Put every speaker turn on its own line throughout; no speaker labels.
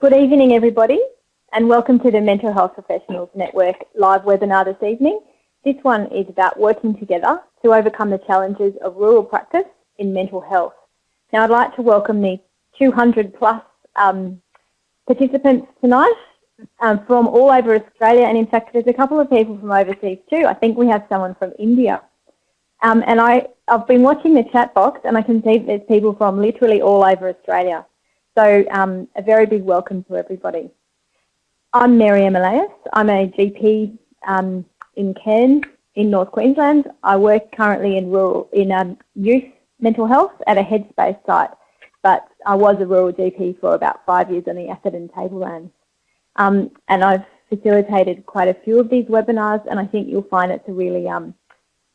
Good evening, everybody, and welcome to the Mental Health Professionals Network live webinar this evening. This one is about working together to overcome the challenges of rural practice in mental health. Now, I'd like to welcome the 200 plus um, participants tonight um, from all over Australia, and in fact, there's a couple of people from overseas too. I think we have someone from India. Um, and I, I've been watching the chat box, and I can see there's people from literally all over Australia. So um, a very big welcome to everybody. I'm Mary Elias. I'm a GP um, in Cairns in North Queensland. I work currently in rural in um, youth mental health at a Headspace site, but I was a rural GP for about five years on the Atherton Tablelands. Um, and I've facilitated quite a few of these webinars, and I think you'll find it's a really um,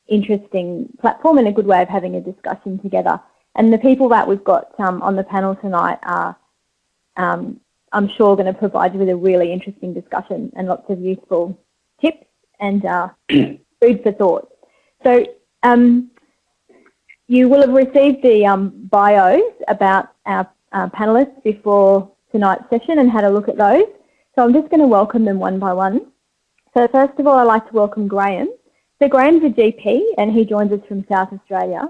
interesting platform and a good way of having a discussion together. And the people that we've got um, on the panel tonight are, um, I'm sure, going to provide you with a really interesting discussion and lots of useful tips and uh, food for thought. So um, you will have received the um, bios about our panellists before tonight's session and had a look at those. So I'm just going to welcome them one by one. So first of all, I'd like to welcome Graham. So Graham's a GP and he joins us from South Australia.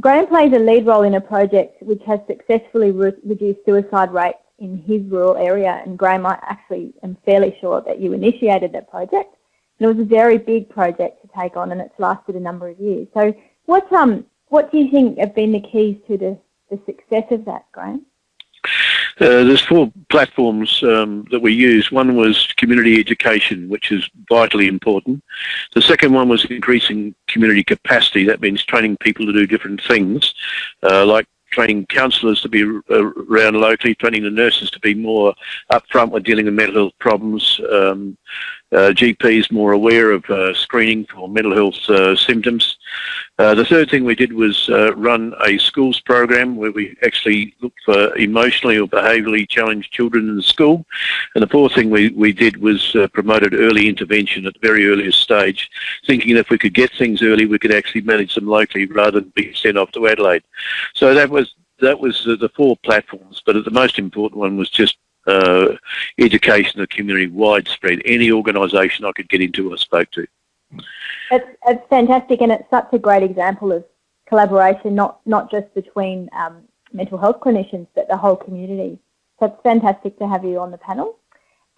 Graham plays a lead role in a project which has successfully re reduced suicide rates in his rural area. And Graham, I actually am fairly sure that you initiated that project. And it was a very big project to take on and it's lasted a number of years. So what, um, what do you think have been the keys to the, the success of that, Graham?
Uh, there's four platforms um, that we use. One was community education, which is vitally important. The second one was increasing community capacity. That means training people to do different things, uh, like training counsellors to be around locally, training the nurses to be more upfront with dealing with mental health problems, um, uh, GPs more aware of uh, screening for mental health uh, symptoms. Uh, the third thing we did was uh, run a schools program where we actually looked for emotionally or behaviourally challenged children in the school. And the fourth thing we, we did was uh, promoted early intervention at the very earliest stage, thinking that if we could get things early, we could actually manage them locally rather than be sent off to Adelaide. So that was that was the four platforms, but the most important one was just uh, education of community widespread. Any organisation I could get into, I spoke to.
It's, it's fantastic, and it's such a great example of collaboration, not not just between um, mental health clinicians, but the whole community. So it's fantastic to have you on the panel.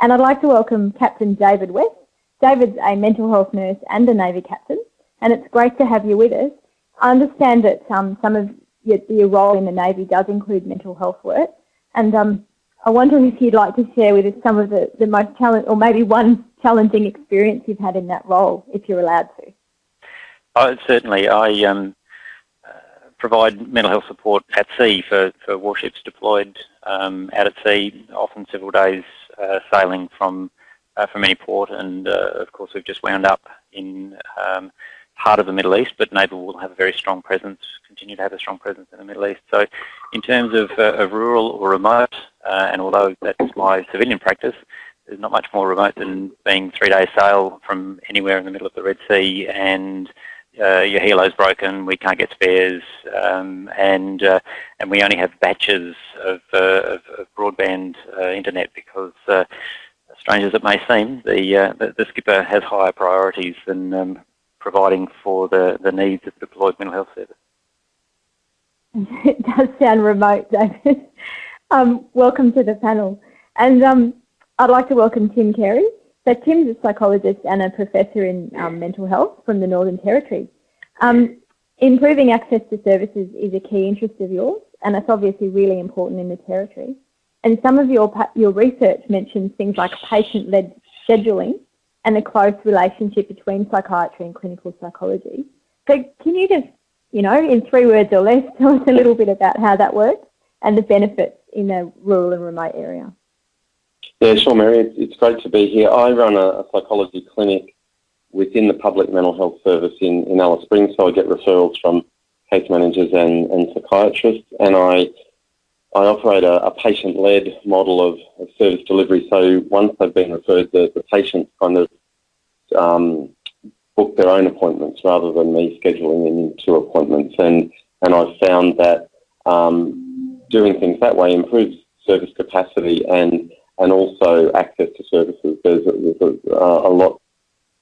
And I'd like to welcome Captain David West. David's a mental health nurse and a Navy captain, and it's great to have you with us. I understand that um, some of your, your, role in the Navy does include mental health work, and um, I wonder if you'd like to share with us some of the, the most challenging, or maybe one challenging experience you've had in that role, if you're allowed to.
Certainly. I um, uh, provide mental health support at sea for, for warships deployed um, out at sea, often several days uh, sailing from uh, from any port. And uh, of course, we've just wound up in um, part of the Middle East, but Naval will have a very strong presence, continue to have a strong presence in the Middle East. So in terms of, uh, of rural or remote, uh, and although that's my civilian practice, there's not much more remote than being three days sail from anywhere in the middle of the Red Sea and uh, your helo's broken, we can't get spares, um, and uh, and we only have batches of, uh, of, of broadband uh, internet because, uh, strange as it may seem, the, uh, the, the skipper has higher priorities than um, providing for the, the needs of deployed mental health service.
It does sound remote, David. um, welcome to the panel. And um, I'd like to welcome Tim Carey. So Tim's a psychologist and a professor in um, mental health from the Northern Territory. Um, improving access to services is a key interest of yours, and it's obviously really important in the Territory. And some of your, your research mentions things like patient-led scheduling and the close relationship between psychiatry and clinical psychology. So can you just, you know, in three words or less, tell us a little bit about how that works and the benefits in a rural and remote area?
Yeah, sure, Mary. It's great to be here. I run a, psychology clinic within the public mental health service in, in Alice Springs, so I get referrals from case managers and, and psychiatrists, and I I operate a, a patient-led model of, of, service delivery. So once they've been referred, the, the patients kind of um, book their own appointments rather than me scheduling them into appointments. And, and I've found that um, doing things that way improves service capacity and and also access to services. There's a, there's a, a lot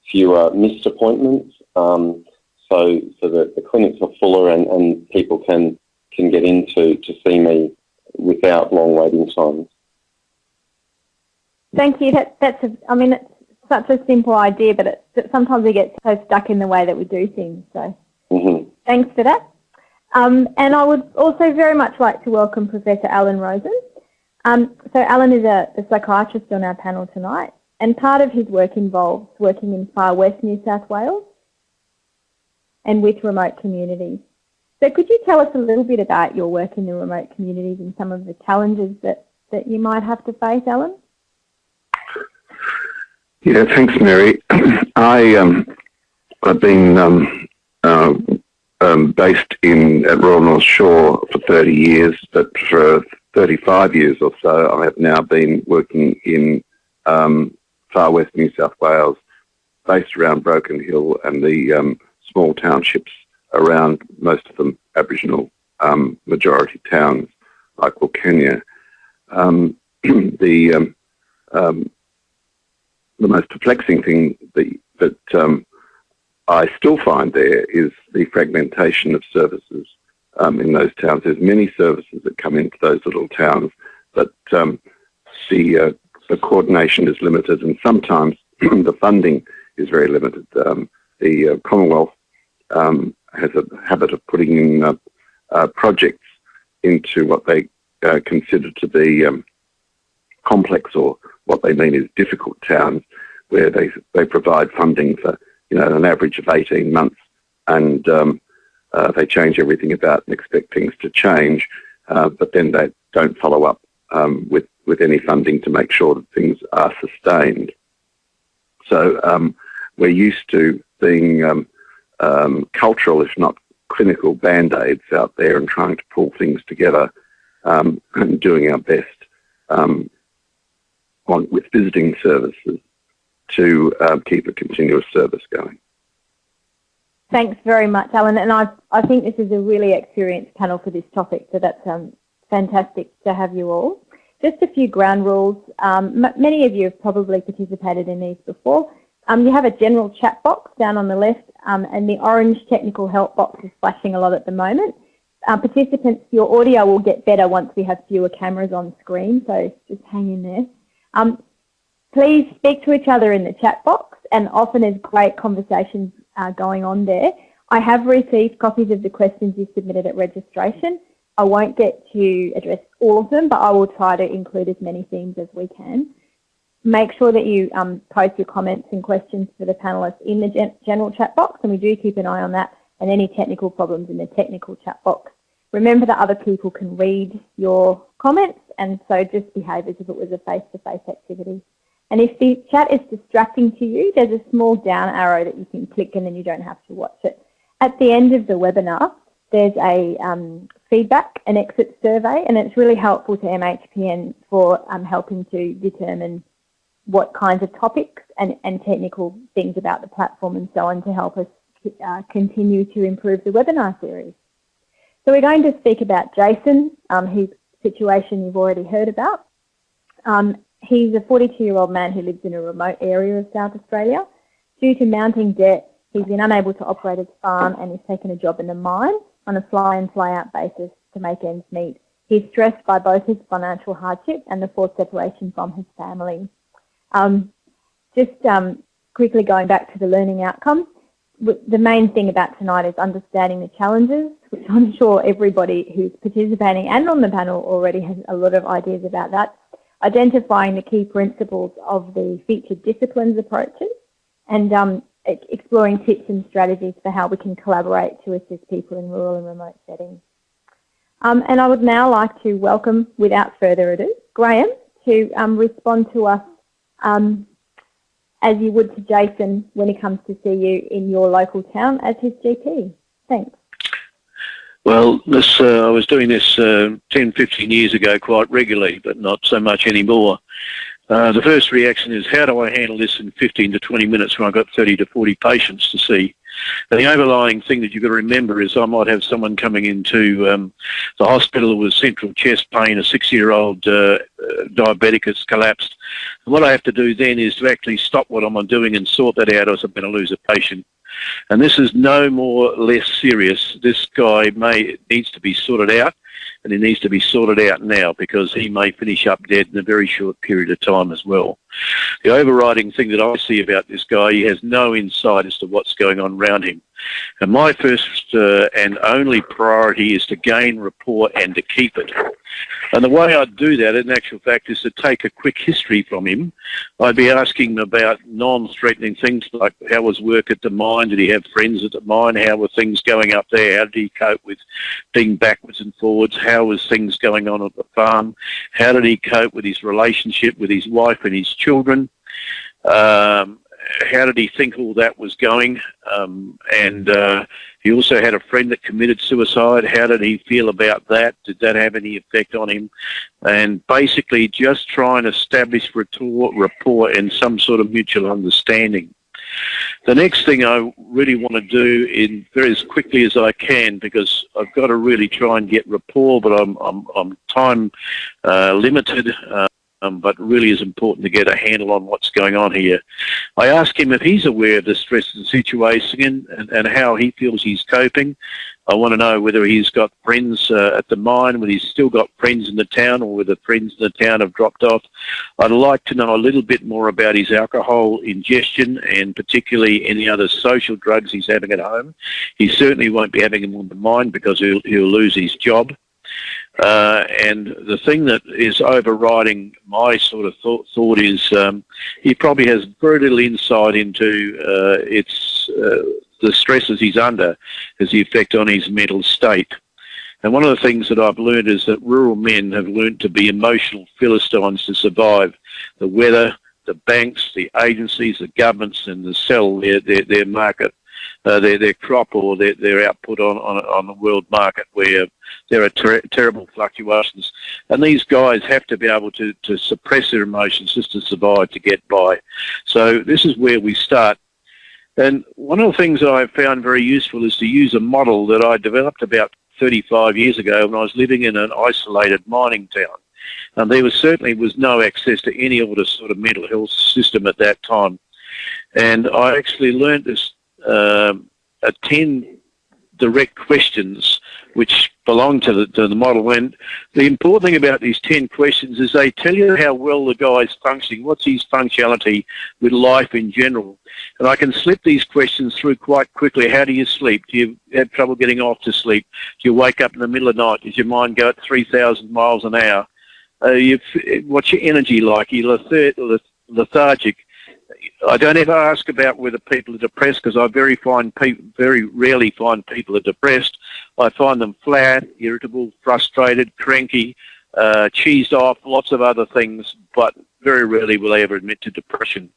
fewer missed appointments, um, so so that the clinics are fuller and, and people can can get into to see me without long waiting times.
Thank you. That, that's a, I mean, it's such a simple idea, but it, sometimes we get so stuck in the way that we do things. So
mm-hmm.
thanks for that. Um, and I would also very much like to welcome Professor Alan Rosen. Um, so Alan is a, a, psychiatrist on our panel tonight, and part of his work involves working in far west New South Wales and with remote communities. So could you tell us a little bit about your work in the remote communities and some of the challenges that, that you might have to face, Alan?
Yeah, thanks, Mary. I um, I've been um, uh, um, based in at Royal North Shore for 30 years, but for 35 years or so, I have now been working in um, far west New South Wales, based around Broken Hill and the um, small townships around, most of them Aboriginal um, majority towns like Wilcannia. the the most perplexing thing that, that um, I still find there is the fragmentation of services um, in those towns. There's many services that come into those little towns, but um, the, uh, the coordination is limited, and sometimes the funding is very limited. Um, the uh, Commonwealth um, has a habit of putting in uh, uh projects into what they uh, consider to be um, complex or what they mean is difficult towns where they, they provide funding for, you know, an average of 18 months and um, uh, they change everything about and expect things to change, uh, but then they don't follow up um, with, with any funding to make sure that things are sustained. So um, we're used to being um, um, cultural, if not clinical, band-aids out there and trying to pull things together um, and doing our best um, on, with visiting services to um, keep a continuous service going.
Thanks very much, Alan. And I, I think this is a really experienced panel for this topic, so that's um, fantastic to have you all. Just a few ground rules. Um, many of you have probably participated in these before. Um, you have a general chat box down on the left, um, and the orange technical help box is flashing a lot at the moment. Uh, participants, your audio will get better once we have fewer cameras on screen, so just hang in there. Um, please speak to each other in the chat box and often there's great conversations uh, going on there. I have received copies of the questions you submitted at registration. I won't get to address all of them, but I will try to include as many themes as we can. Make sure that you um, post your comments and questions for the panellists in the gen general chat box, and we do keep an eye on that, and any technical problems in the technical chat box. Remember that other people can read your comments and so just behave as if it was a face-to-face -face activity. And if the chat is distracting to you, there's a small down arrow that you can click and then you don't have to watch it. At the end of the webinar, there's a um, feedback and exit survey and it's really helpful to MHPN for um, helping to determine what kinds of topics and, and, technical things about the platform and so on to help us uh, continue to improve the webinar series. So we're going to speak about Jason, um, whose situation you've already heard about. Um, he's a 42-year-old man who lives in a remote area of South Australia. Due to mounting debt, he's been unable to operate his farm and he's taken a job in the mine on a fly-in, fly-out basis to make ends meet. He's stressed by both his financial hardship and the forced separation from his family. Um, just um, quickly going back to the learning outcomes, the main thing about tonight is understanding the challenges, which I'm sure everybody who's participating and on the panel already has a lot of ideas about that. Identifying the key principles of the featured disciplines approaches and um, exploring tips and strategies for how we can collaborate to assist people in rural and remote settings. Um, and I would now like to welcome, without further ado, Graham to um, respond to us um, as you would to Jason when he comes to see you in your local town as his GP. Thanks.
Well, this, uh, I was doing this uh, 10, 15 years ago quite regularly, but not so much anymore. Uh, the first reaction is, how do I handle this in 15 to 20 minutes when I've got 30 to 40 patients to see? And the overlying thing that you've got to remember is I might have someone coming into um, the hospital with central chest pain, a six-year-old uh, diabetic has collapsed. And what I have to do then is to actually stop what I'm on doing and sort that out as I'm going to lose a patient. And this is no more less serious. This guy may needs to be sorted out and it needs to be sorted out now because he may finish up dead in a very short period of time as well. The overriding thing that I see about this guy, he has no insight as to what's going on around him. And my first uh, and only priority is to gain rapport and to keep it. And the way I'd do that, in actual fact, is to take a quick history from him. I'd be asking him about non-threatening things like how was work at the mine? Did he have friends at the mine? How were things going up there? How did he cope with being backwards and forwards? How was things going on at the farm? How did he cope with his relationship with his wife and his children? Um, how did he think all that was going? Um, and uh, he also had a friend that committed suicide. How did he feel about that? Did that have any effect on him? And basically, just try and establish rapport, and some sort of mutual understanding. The next thing I really want to do in very as quickly as I can because I've got to really try and get rapport, but I'm I'm, I'm time uh, limited. Uh, um, but really is important to get a handle on what's going on here. I ask him if he's aware of the stress the situation and, and how he feels he's coping. I want to know whether he's got friends uh, at the mine, whether he's still got friends in the town, or whether friends in the town have dropped off. I'd like to know a little bit more about his alcohol ingestion and particularly any other social drugs he's having at home. He certainly won't be having them on the mine because he'll, he'll lose his job. Uh, and the thing that is overriding my sort of thought, thought is um, he probably has very little insight into uh, its uh, the stresses he's under as the effect on his mental state. And one of the things that I've learned is that rural men have learned to be emotional philistines to survive the weather, the banks, the agencies, the governments, and the sell their, their, their market uh, their their crop or their, their output on, on on the world market where there are ter terrible fluctuations, and these guys have to be able to to suppress their emotions just to survive to get by. So this is where we start. And one of the things that I found very useful is to use a model that I developed about 35 years ago when I was living in an isolated mining town. And there was certainly was no access to any other sort of mental health system at that time. And I actually learned this um, 10 direct questions which belong to the, to the model. And the important thing about these 10 questions is they tell you how well the guy's functioning, what's his functionality with life in general. And I can slip these questions through quite quickly. How do you sleep? Do you have trouble getting off to sleep? Do you wake up in the middle of the night? Does your mind go at 3,000 miles an hour? Uh, you, what's your energy like? Are you lethargic? I don't ever ask about whether people are depressed because I very find very rarely find people are depressed. I find them flat, irritable, frustrated, cranky, uh, cheesed off, lots of other things, but very rarely will they ever admit to depression.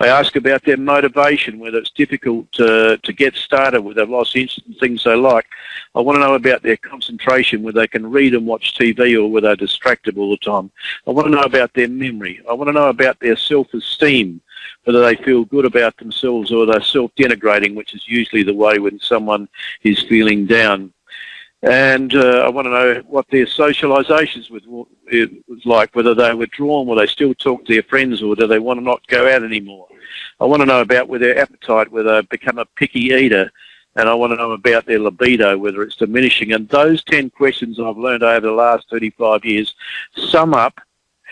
I ask about their motivation, whether it's difficult to, to get started, whether they've lost interest in things they like. I want to know about their concentration, whether they can read and watch TV or whether they're distracted all the time. I want to know about their memory. I want to know about their self-esteem, whether they feel good about themselves or they're self-denigrating, which is usually the way when someone is feeling down and uh, I want to know what their socialisations was, like, whether they were drawn, will they still talk to their friends, or do they want to not go out anymore? I want to know about whether their appetite, whether they become a picky eater, and I want to know about their libido, whether it's diminishing. And those 10 questions I've learned over the last 35 years sum up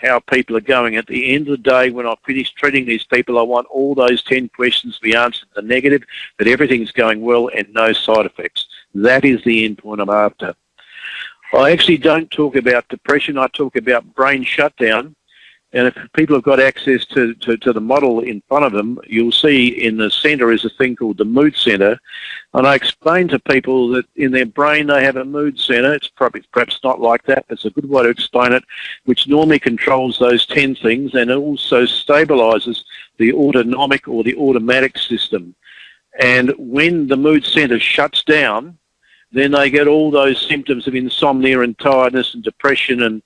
how people are going. At the end of the day, when I finish treating these people, I want all those 10 questions to be answered the negative, that everything's going well and no side effects. That is the end point I'm after. I actually don't talk about depression, I talk about brain shutdown. And if people have got access to, to, to, the model in front of them, you'll see in the centre is a thing called the mood centre. And I explain to people that in their brain they have a mood centre. It's probably perhaps not like that, but it's a good way to explain it, which normally controls those 10 things and also stabilises the autonomic or the automatic system. And when the mood centre shuts down, then they get all those symptoms of insomnia and tiredness and depression and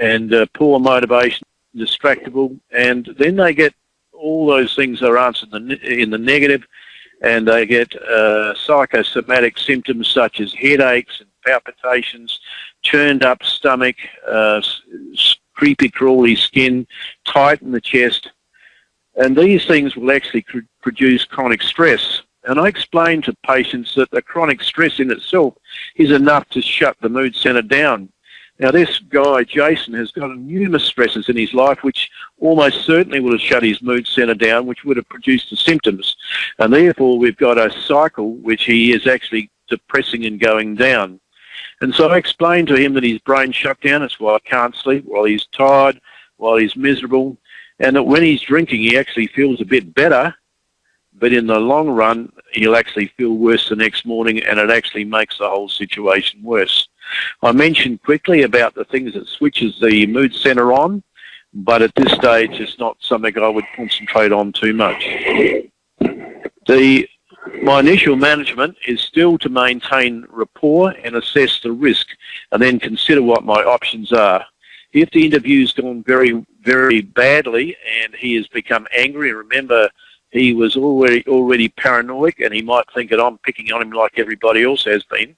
and uh, poor motivation, distractible, and then they get all those things are answered in the, in the negative, and they get uh, psychosomatic symptoms such as headaches and palpitations, churned up stomach, uh, creepy crawly skin, tight in the chest, and these things will actually produce chronic stress. And I explain to patients that the chronic stress in itself is enough to shut the mood centre down. Now, this guy, Jason, has got numerous stresses in his life, which almost certainly would have shut his mood centre down, which would have produced the symptoms. And therefore, we've got a cycle which he is actually depressing and going down. And so I explained to him that his brain shut down. That's why I can't sleep, while he's tired, while he's miserable. And that when he's drinking, he actually feels a bit better. But in the long run, he'll actually feel worse the next morning, and it actually makes the whole situation worse. I mentioned quickly about the things that switches the mood centre on, but at this stage it's not something I would concentrate on too much. The, my initial management is still to maintain rapport and assess the risk and then consider what my options are. If the interview's gone very, very badly and he has become angry, remember he was already already paranoid and he might think that I'm picking on him like everybody else has been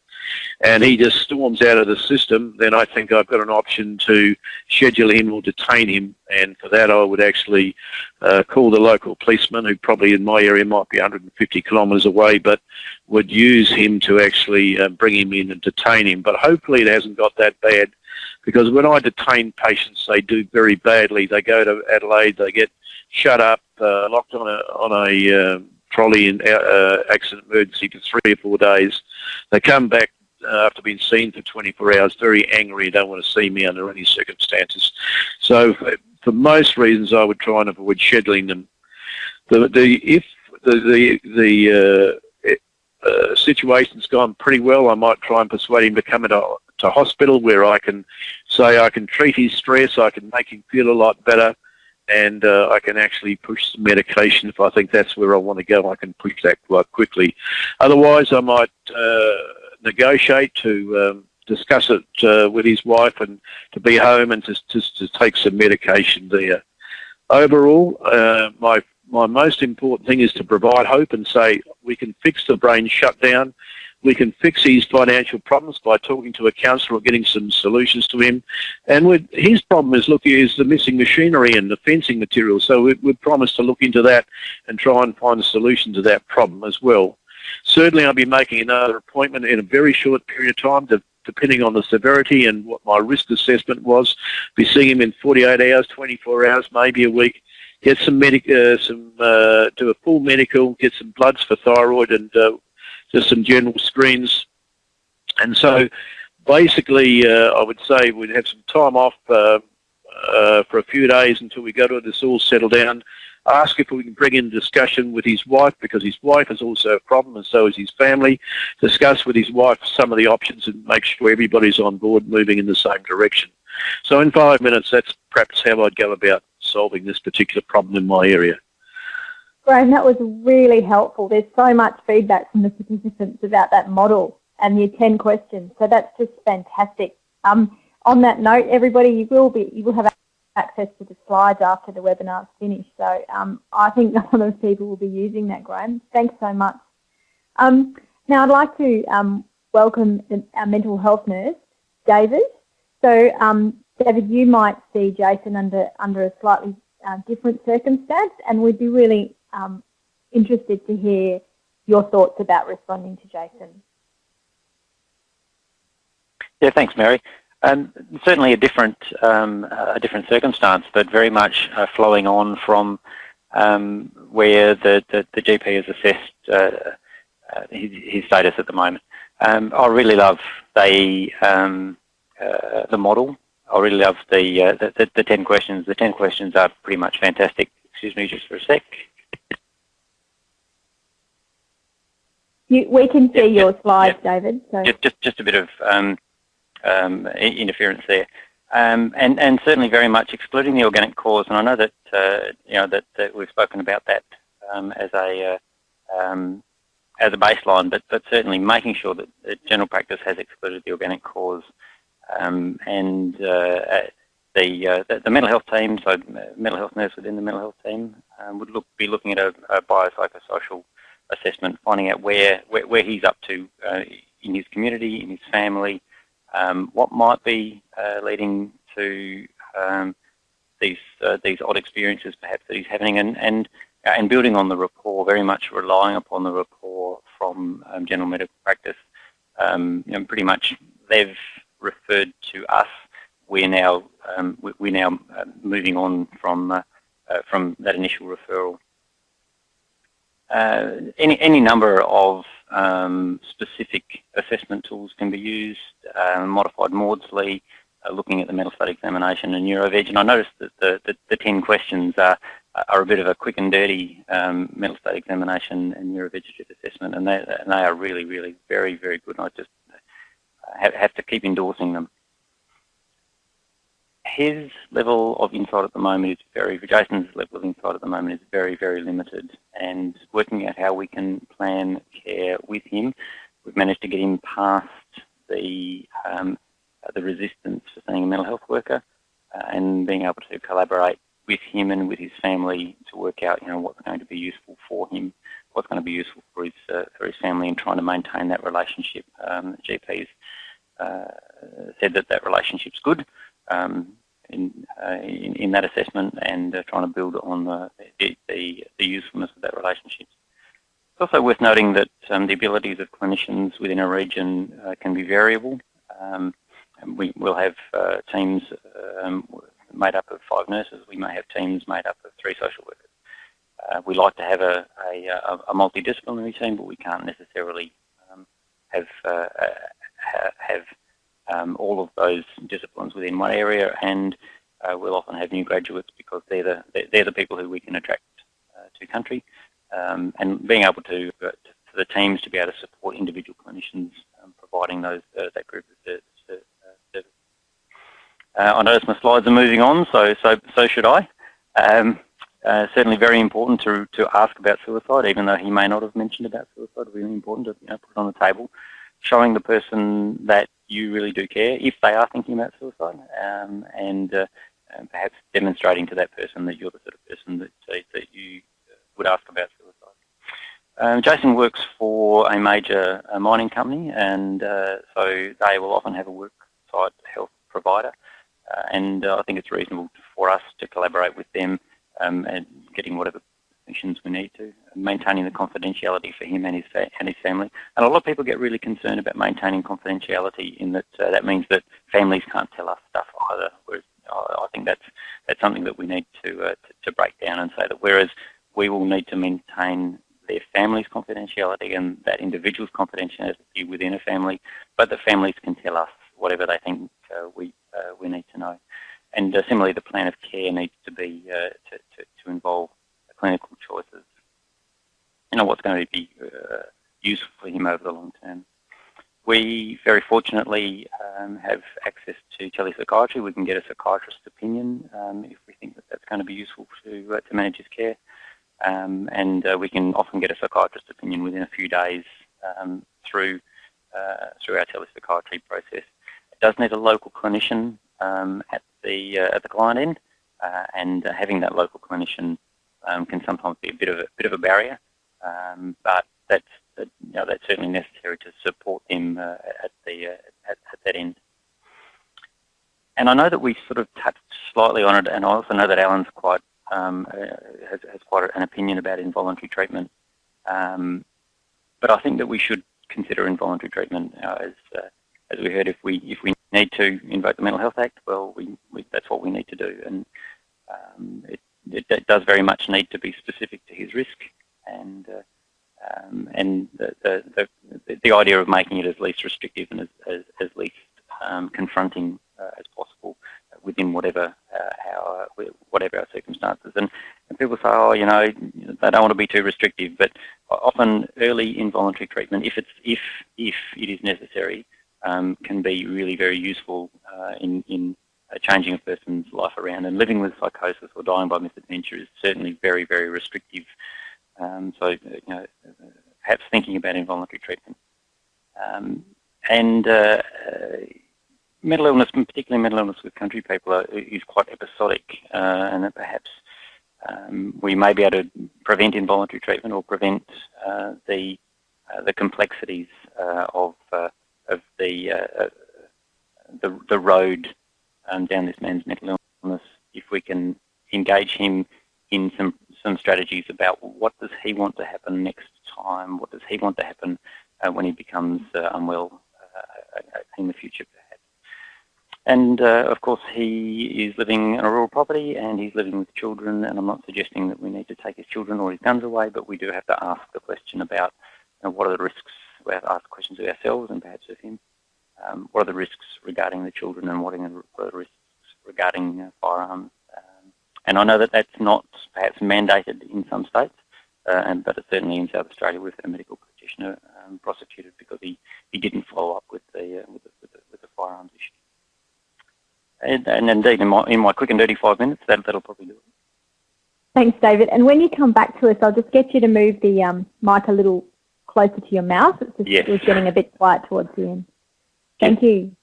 and he just storms out of the system, then I think I've got an option to schedule him or detain him. And for that, I would actually uh, call the local policeman, who probably in my area might be 150 kilometres away, but would use him to actually uh, bring him in and detain him. But hopefully it hasn't got that bad, because when I detain patients, they do very badly. They go to Adelaide, they get shut up, uh, locked on a on a uh, trolley in uh, accident emergency for three or four days. They come back uh, after being seen for 24 hours, very angry, don't want to see me under any circumstances. So for, most reasons, I would try and avoid scheduling them. The, the if the the, the uh, uh, situation's gone pretty well, I might try and persuade him to come into to hospital where I can say I can treat his stress, I can make him feel a lot better, and uh, I can actually push some medication if I think that's where I want to go. I can push that quite quickly. Otherwise, I might uh, negotiate to um, discuss it uh, with his wife and to be home and to, to, to take some medication there. Overall, uh, my my most important thing is to provide hope and say we can fix the brain shutdown we can fix his financial problems by talking to a counsellor or getting some solutions to him. And with, his problem is, look, is the missing machinery and the fencing material. So we, we've promised to look into that and try and find a solution to that problem as well. Certainly I'll be making another appointment in a very short period of time to, depending on the severity and what my risk assessment was. Be seeing him in 48 hours, 24 hours, maybe a week. Get some medic, uh, some uh, do a full medical, get some bloods for thyroid, and uh, just some general screens. And so basically, uh, I would say we'd have some time off uh, uh, for a few days until we go to this all settle down. Ask if we can bring in discussion with his wife because his wife is also a problem and so is his family. Discuss with his wife some of the options and make sure everybody's on board moving in the same direction. So in five minutes, that's perhaps how I'd go about solving this particular problem in my area.
Graham, that was really helpful. There's so much feedback from the participants about that model and the 10 questions. So that's just fantastic. Um, on that note, everybody, you will be you will have access to the slides after the webinar's finished. So um, I think a lot of people will be using that, Graham. Thanks so much. Um, now I'd like to um, welcome our mental health nurse, David. So um, David, you might see Jason under under a slightly uh, different circumstance, and we'd be really um, interested to hear your thoughts about responding to Jason.
Yeah, thanks, Mary. Um, certainly a different um, a different circumstance, but very much uh, flowing on from um, where the, the, the, GP has assessed uh, uh, his, his, status at the moment. Um, I really love the um, uh, the model. I really love the, uh, the, the the ten questions. The ten questions are pretty much fantastic. Excuse me, just for a sec.
You, we can see your slides, David. So.
Just, just, just a bit of um, interference there. Um, and, and certainly very much excluding the organic cause. And I know that, uh, you know, that, that, we've spoken about that um, as a uh, um, as a baseline, but, but certainly making sure that, that general practice has excluded the organic cause. Um, and uh, the, uh, the, the mental health team, so mental health nurse within the mental health team, um, would look be looking at a, a biopsychosocial assessment, finding out where, where, where he's up to uh, in his community, in his family, um, what might be uh, leading to um, these uh, these odd experiences perhaps that he's having, and and uh, and building on the rapport, very much relying upon the rapport from um, general medical practice. Um, you know, pretty much they've referred to us. We're now um, we're now uh, moving on from uh, uh, from that initial referral. Uh, any any number of um, specific assessment tools can be used. Um, modified Maudsley, uh, looking at the mental state examination and NeuroVeg, and I noticed that the, the, the 10 questions are, are a bit of a quick and dirty um, mental state examination and neurovegetative assessment, and they, and they are really, really very, very good. And I just have, have to keep endorsing them his level of insight at the moment is very, Jason's level of insight at the moment is very, very limited. And working out how we can plan care with him, we've managed to get him past the um, the resistance for seeing a mental health worker uh, and being able to collaborate with him and with his family to work out, you know, what's going to be useful for him, what's going to be useful for his uh, for his family, and trying to maintain that relationship. Um, GPs uh, said that that relationship's good in, uh, in, that assessment and uh, trying to build on the, usefulness of that relationship. It's also worth noting that um, the abilities of clinicians within a region uh, can be variable. Um, we will have teams um, made up of five nurses. We may have teams made up of three social workers. Uh, we like to have a, a, a, multidisciplinary team, but we can't necessarily um, have uh, have um, all of those disciplines within one area, and uh, we'll often have new graduates because they're the they're the people who we can attract uh, to country, um, and being able to, uh, for the teams to be able to support individual clinicians, um, providing those uh, that group of service. Uh, uh, I notice my slides are moving on, so so so should I. Um, uh, certainly very important to, to ask about suicide, even though he may not have mentioned about suicide, really important to you know, put on the table showing the person that you really do care if they are thinking about suicide um, and, uh, and, perhaps demonstrating to that person that you're the sort of person that, uh, that you would ask about suicide. Um, Jason works for a major uh, mining company and uh, so they will often have a worksite health provider uh, and I think it's reasonable for us to collaborate with them um, and getting whatever we need to, maintaining the confidentiality for him and his, and his family. And a lot of people get really concerned about maintaining confidentiality in that uh, that means that families can't tell us stuff either. Whereas I think that's, that's something that we need to, uh, to, to break down and say that whereas we will need to maintain their family's confidentiality and that individual's confidentiality within a family, but the families can tell us whatever they think uh, we, uh, we need to know. And uh, similarly, the plan of care needs to be uh, to, to, to involve clinical choices. You know, what's going to be uh, useful for him over the long term. We very fortunately um, have access to telepsychiatry. We can get a psychiatrist's opinion um, if we think that that's going to be useful to, uh, to manage his care. Um, and uh, we can often get a psychiatrist's opinion within a few days um, through, uh, through our telepsychiatry process. It does need a local clinician um, at, the, uh, at the client end, uh, and having that local clinician um, can sometimes be a bit of a bit of a barrier, um, but that's you know, that's certainly necessary to support them uh, at the uh, at, at, that end. And I know that we sort of touched slightly on it, and I also know that Alan's quite um, uh, has, has, quite an opinion about involuntary treatment. Um, but I think that we should consider involuntary treatment uh, as as we heard. If we if we need to invoke the Mental Health Act, well, we, we that's what we need to do, and um, it, it, does very much need to be specific to his risk, and uh, um, and the, the, the, the idea of making it as least restrictive and as, as, as least um, confronting uh, as possible within whatever uh, our whatever our circumstances. And, and people say, oh, you know, they don't want to be too restrictive, but often early involuntary treatment, if it's if if it is necessary, um, can be really very useful uh, in in uh, changing a person's life around. And living with psychosis or dying by misadventure is certainly very, very restrictive. Um, so, uh, you know, perhaps thinking about involuntary treatment. Um, and uh, mental illness, particularly mental illness with country people, are, is quite episodic, uh, and perhaps um, we may be able to prevent involuntary treatment or prevent uh, the uh, the complexities uh, of uh, of the, uh, the the road um, down this man's mental illness if we can engage him in some some strategies about what does he want to happen next time, what does he want to happen uh, when he becomes uh, unwell uh, in the future perhaps. and uh, of course, he is living on a rural property and he's living with children. And I'm not suggesting that we need to take his children or his guns away, but we do have to ask the question about you know, what are the risks. We have to ask questions of ourselves and perhaps of him. Um, what are the risks regarding the children and what are the risks regarding uh, firearms? Um, and I know that that's not perhaps mandated in some states, uh, and, but certainly in South Australia we've had a medical practitioner um, prosecuted because he, he didn't follow up with the, uh, with the, with the, with the firearms issue. And, and indeed, in my, in my quick and dirty five minutes, that, that'll probably do it.
Thanks, David. And when you come back to us, I'll just get you to move the um, mic a little closer to your mouth. It's just, yes. it was getting a bit quiet towards the end. Thank you.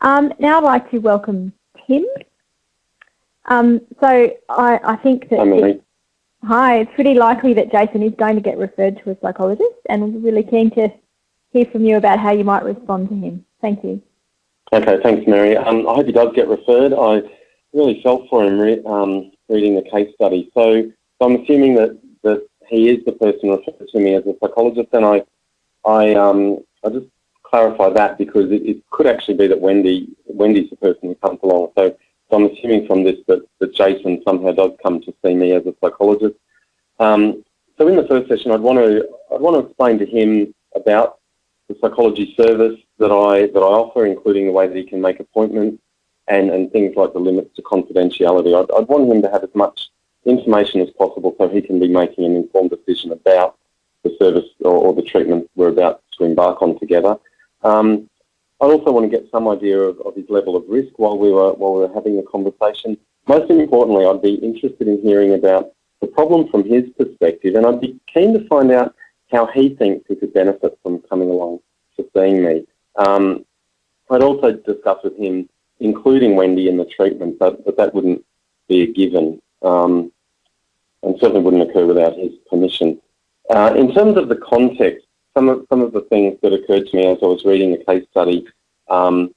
Um, now I'd like to welcome Tim. Um, so I, I, think that... It, hi, it's pretty likely that Jason is going to get referred to a psychologist and we're really keen to hear from you about how you might respond to him. Thank you.
Okay, thanks, Mary. Um, I hope he does get referred. I really felt for him re um, reading the case study. So, so, I'm assuming that, that he is the person referred to me as a psychologist, and I, I, um, I just clarify that because it, it, could actually be that Wendy, Wendy's the person who comes along. So, so I'm assuming from this that, that Jason somehow does come to see me as a psychologist. Um, so in the first session, I'd want to I'd want to explain to him about the psychology service that I that I offer, including the way that he can make appointments and, and things like the limits to confidentiality. I'd, I'd want him to have as much information as possible so he can be making an informed decision about the service or, or the treatment we're about to embark on together. Um, I also want to get some idea of, of his level of risk while we were while we were having the conversation. Most importantly, I'd be interested in hearing about the problem from his perspective, and I'd be keen to find out how he thinks he could benefit from coming along to seeing me. Um, I'd also discuss with him including Wendy in the treatment, but, but that wouldn't be a given um, and certainly wouldn't occur without his permission. Uh, in terms of the context, some of, some of the things that occurred to me as I was reading the case study, um,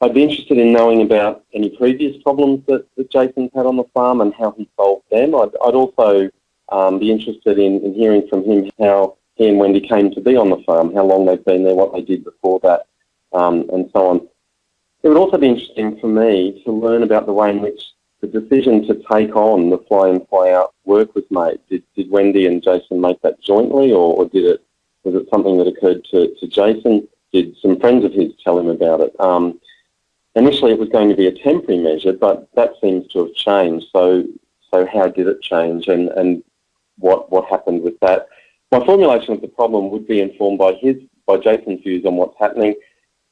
I'd be interested in knowing about any previous problems that, that Jason's had on the farm and how he solved them. I'd, I'd also um, be interested in, in hearing from him how he and Wendy came to be on the farm, how long they've been there, what they did before that, um, and so on. It would also be interesting for me to learn about the way in which the decision to take on the fly in, fly out work was made. Did, did Wendy and Jason make that jointly, or, or did it was it something that occurred to, to Jason? Did some friends of his tell him about it? Um, initially, it was going to be a temporary measure, but that seems to have changed. So, so how did it change, and, and what what happened with that? My formulation of the problem would be informed by his, by Jason's views on what's happening.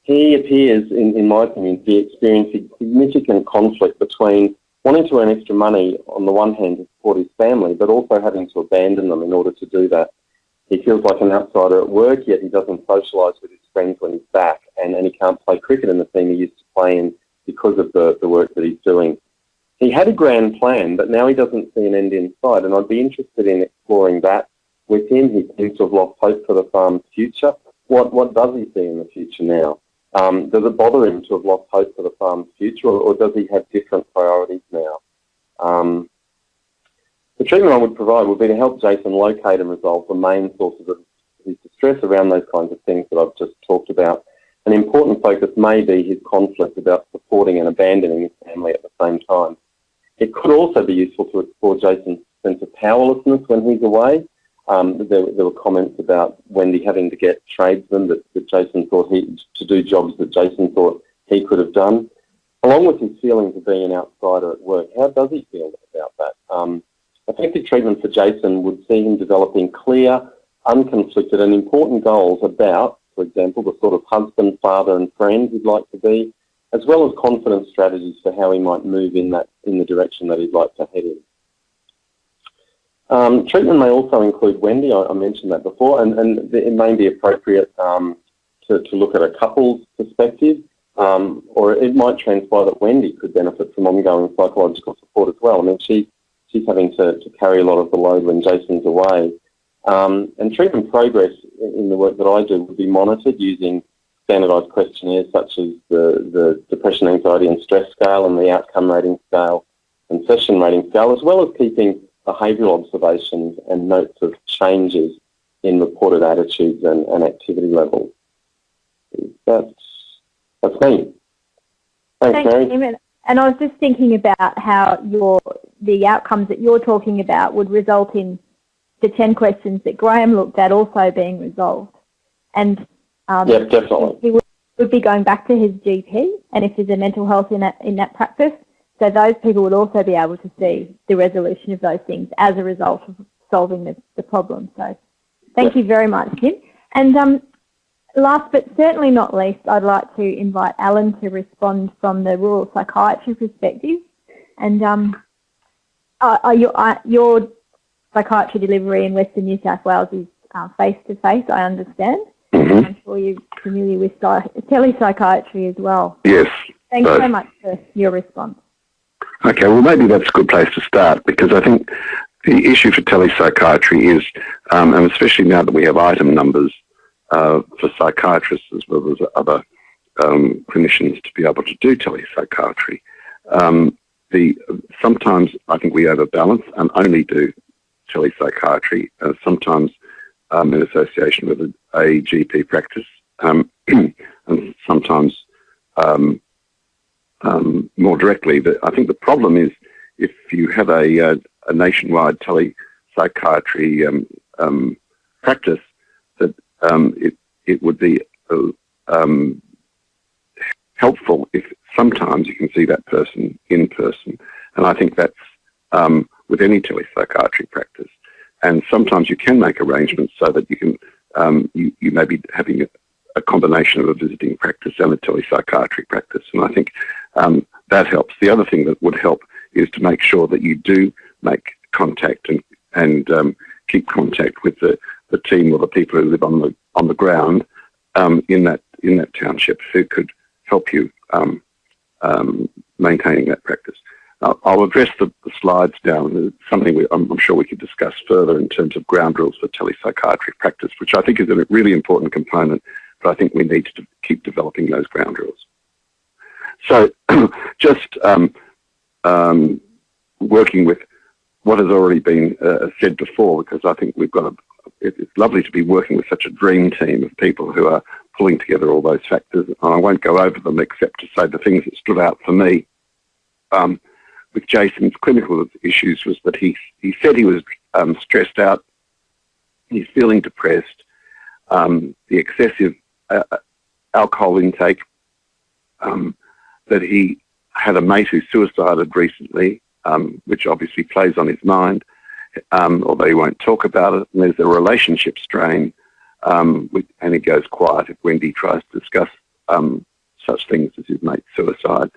He appears, in, in my opinion, to be experiencing significant conflict between wanting to earn extra money on the one hand to support his family, but also having to abandon them in order to do that. He feels like an outsider at work, yet he doesn't socialise with his friends when he's back, and, and he can't play cricket in the team he used to play in because of the, the work that he's doing. He had a grand plan, but now he doesn't see an end in sight, and I'd be interested in exploring that with him. He seems to have lost hope for the farm's future. What, what does he see in the future now? Um, does it bother him to have lost hope for the farm's future, or, or does he have different priorities now? Um, the treatment I would provide would be to help Jason locate and resolve the main sources of his distress around those kinds of things that I've just talked about. An important focus may be his conflict about supporting and abandoning his family at the same time. It could also be useful to explore Jason's sense of powerlessness when he's away um, there, there, were comments about Wendy having to get tradesmen that, that Jason thought he to do jobs that Jason thought he could have done, along with his feelings of being an outsider at work. How does he feel about that? Um, effective treatment for Jason would see him developing clear, unconflicted, and important goals about, for example, the sort of husband, father, and friend he'd like to be, as well as confidence strategies for how he might move in that in the direction that he'd like to head in. Um, treatment may also include Wendy, I, I mentioned that before, and, and, it may be appropriate um, to, to, look at a couple's perspective, um, or it might transpire that Wendy could benefit from ongoing psychological support as well. I mean, she, she's having to, to carry a lot of the load when Jason's away. Um, and treatment progress in the work that I do would be monitored using standardised questionnaires such as the, the depression, anxiety and stress scale and the outcome rating scale and session rating scale, as well as keeping behavioural observations and notes of changes in reported attitudes and, and activity levels. That's, that's me. Thanks,
Thanks
Mary.
And I was just thinking about how your the outcomes that you're talking about would result in the 10 questions that Graham looked at also being resolved. And um,
yeah, definitely.
he would, would be going back to his GP and if there's a mental health in that, in that practice, so those people would also be able to see the resolution of those things as a result of solving the, the problem. So thank you very much, Kim. And um, last but certainly not least, I'd like to invite Alan to respond from the rural psychiatry perspective. And um, uh, uh your, uh, your psychiatry delivery in Western New South Wales is face-to-face, -face, I understand. Mm -hmm. I'm sure you're familiar with telepsychiatry as well.
Yes.
Thanks so much for your response.
Okay, well maybe that's a good place to start because I think the issue for telepsychiatry is, um, and especially now that we have item numbers uh, for psychiatrists as well as other um, clinicians to be able to do telepsychiatry, um, the sometimes I think we overbalance and only do telepsychiatry. Uh, sometimes um, in association with a, a GP practice, um, and sometimes um, um, more directly. But I think the problem is if you have a, uh, a nationwide telepsychiatry um, practice, that it, it would be uh, helpful if sometimes you can see that person in person. And I think that's um, with any telepsychiatry practice. And sometimes you can make arrangements so that you can, um, you, you may be having a, a, combination of a visiting practice and a telepsychiatric practice. And I think um, that helps. The other thing that would help is to make sure that you do make contact and, and um, keep contact with the, the team or the people who live on the, on the ground um, in, that, in that township who could help you um, um, maintaining that practice. I'll address the, the slides down. It's something we, I'm, I'm, sure we could discuss further in terms of ground rules for telepsychiatry practice, which I think is a really important component, but I think we need to keep developing those ground rules. So just um, um, working with what has already been uh, said before, because I think we've got a, it's lovely to be working with such a dream team of people who are pulling together all those factors. And I won't go over them except to say the things that stood out for me. Um, with Jason's clinical issues was that he, he said he was um, stressed out, he's feeling depressed, um, the excessive uh, uh, alcohol intake, um, that he had a mate who suicided recently, um, which obviously plays on his mind, um, although he won't talk about it. And there's a relationship strain, um, and he goes quiet if Wendy tries to discuss such things as his mate's suicide.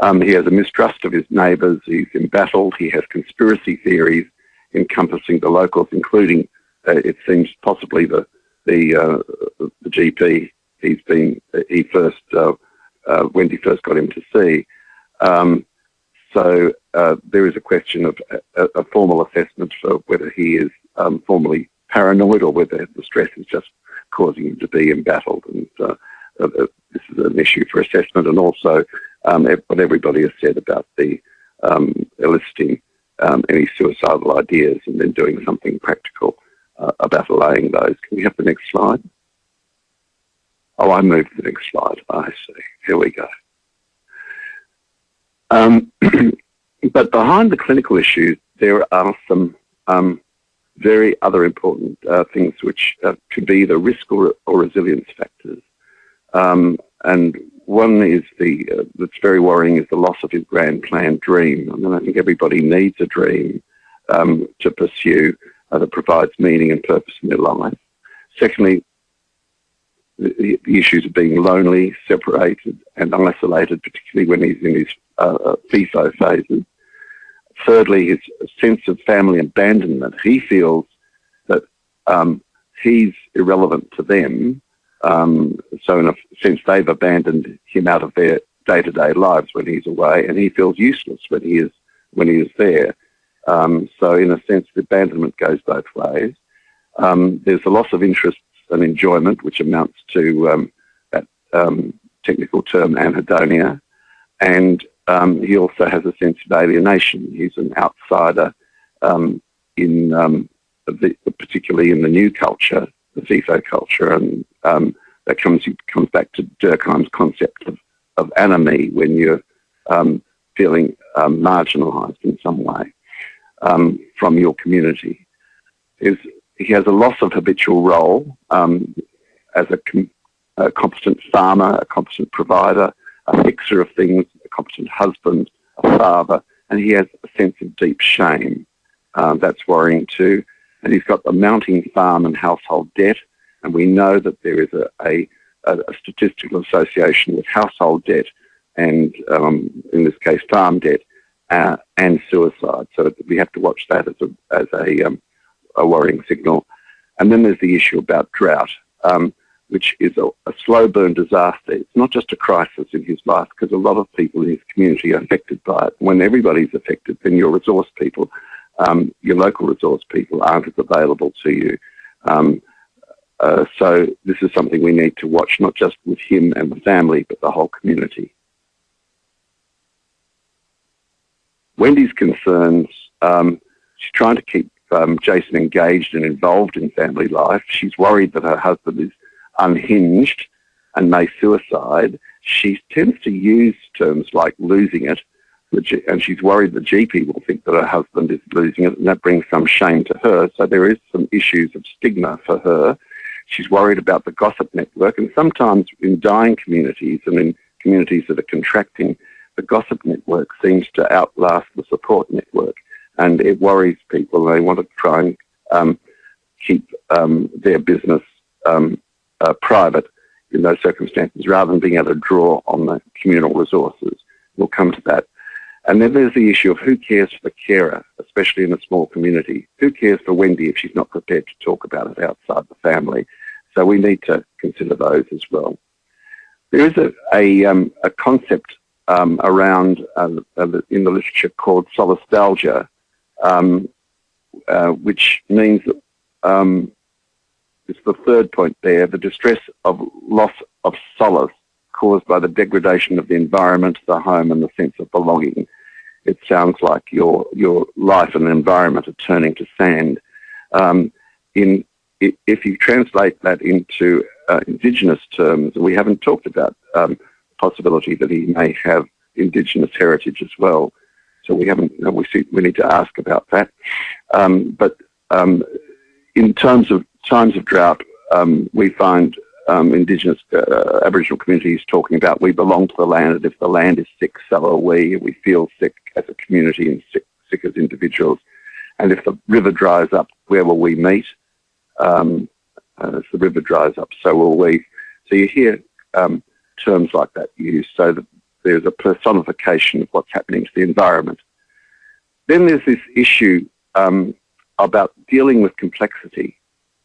Um, he has a mistrust of his neighbours. He's embattled. He has conspiracy theories encompassing the locals, including, uh, it seems, possibly the the, uh, the GP he's been he first uh, uh, when first got him to see. Um, so uh, there is a question of a, a, formal assessment for whether he is um, formally paranoid or whether the stress is just causing him to be embattled. And uh, this is an issue for assessment, and also um, what everybody has said about the um, eliciting um, any suicidal ideas and then doing something practical uh, about allaying those. Can we have the next slide? Oh, I moved the next slide. I see. Here we go. Um, but behind the clinical issues, there are some um, very other important uh, things which uh, could be the risk or, or resilience factors. Um, and one is the uh, that's very worrying is the loss of his grand plan dream. I mean, I think everybody needs a dream um, to pursue uh, that provides meaning and purpose in their life. Secondly, the, the, issues of being lonely, separated, and isolated, particularly when he's in his uh, uh FIFO phases. Thirdly, his sense of family abandonment. He feels that um, he's irrelevant to them um, so in a sense, they've abandoned him out of their day-to-day lives when he's away, and he feels useless when he is when he is there. Um, so in a sense, the abandonment goes both ways. Um, there's a loss of interest and enjoyment, which amounts to um, that um, technical term anhedonia. And um, he also has a sense of alienation. He's an outsider um, in the, particularly in the new culture, the FIFO culture, and that comes comes back to Durkheim's concept of, of anomie when you're feeling marginalised in some way um, from your community. Is he has a loss of habitual role um, as a, com a, competent farmer, a competent provider, a fixer of things, competent husband, a father, and he has a sense of deep shame. Um, that's worrying too. And he's got the mounting farm and household debt, and we know that there is a, a, a statistical association with household debt and, um, in this case, farm debt uh, and suicide. So we have to watch that as a, as a, um, a worrying signal. And then there's the issue about drought, um, which is a, a, slow burn disaster. It's not just a crisis in his life because a lot of people in his community are affected by it. When everybody's affected, then your resource people, um, your local resource people aren't as available to you. Um, uh, so this is something we need to watch, not just with him and the family, but the whole community. Wendy's concerns, um, she's trying to keep um, Jason engaged and involved in family life. She's worried that her husband is unhinged and may suicide. She tends to use terms like losing it, and she's worried the GP will think that her husband is losing it, and that brings some shame to her. So there is some issues of stigma for her. She's worried about the gossip network, and sometimes in dying communities and in communities that are contracting, the gossip network seems to outlast the support network, and it worries people. They want to try and um, keep um, their business um, uh, private in those circumstances rather than being able to draw on the communal resources. We'll come to that. And then there's the issue of who cares for the carer, especially in a small community. Who cares for Wendy if she's not prepared to talk about it outside the family? So we need to consider those as well. There is a, a, um, a concept um, around uh, in the literature called solastalgia, um, uh, which means that um, it's the third point there, the distress of loss of solace caused by the degradation of the environment, the home, and the sense of belonging. It sounds like your your life and environment are turning to sand. Um, in if you translate that into uh, indigenous terms, we haven't talked about um, possibility that he may have Indigenous heritage as well. So we haven't, we, see, we need to ask about that. Um, but um, in terms of times of drought, um, we find um, Indigenous uh, Aboriginal communities talking about we belong to the land, and if the land is sick, so are we. We feel sick as a community and sick, sick as individuals. And if the river dries up, where will we meet? Um, uh, as the river dries up, so will we. So you hear um, terms like that used. So that there's a personification of what's happening to the environment. Then there's this issue um, about dealing with complexity,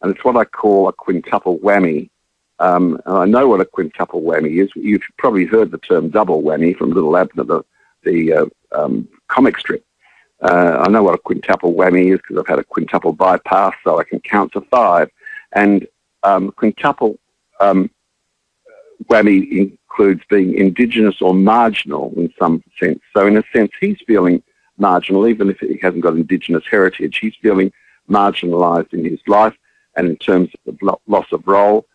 and it's what I call a quintuple whammy. Um, and I know what a quintuple whammy is. You've probably heard the term double whammy from Little Abner, the, the uh, um, comic strip. Uh, I know what a quintuple whammy is because I've had a quintuple bypass, so I can count to five. And um, quintuple um, whammy includes being indigenous or marginal in some sense. So in a sense, he's feeling marginal, even if he hasn't got indigenous heritage. He's feeling marginalised in his life and in terms of loss of role.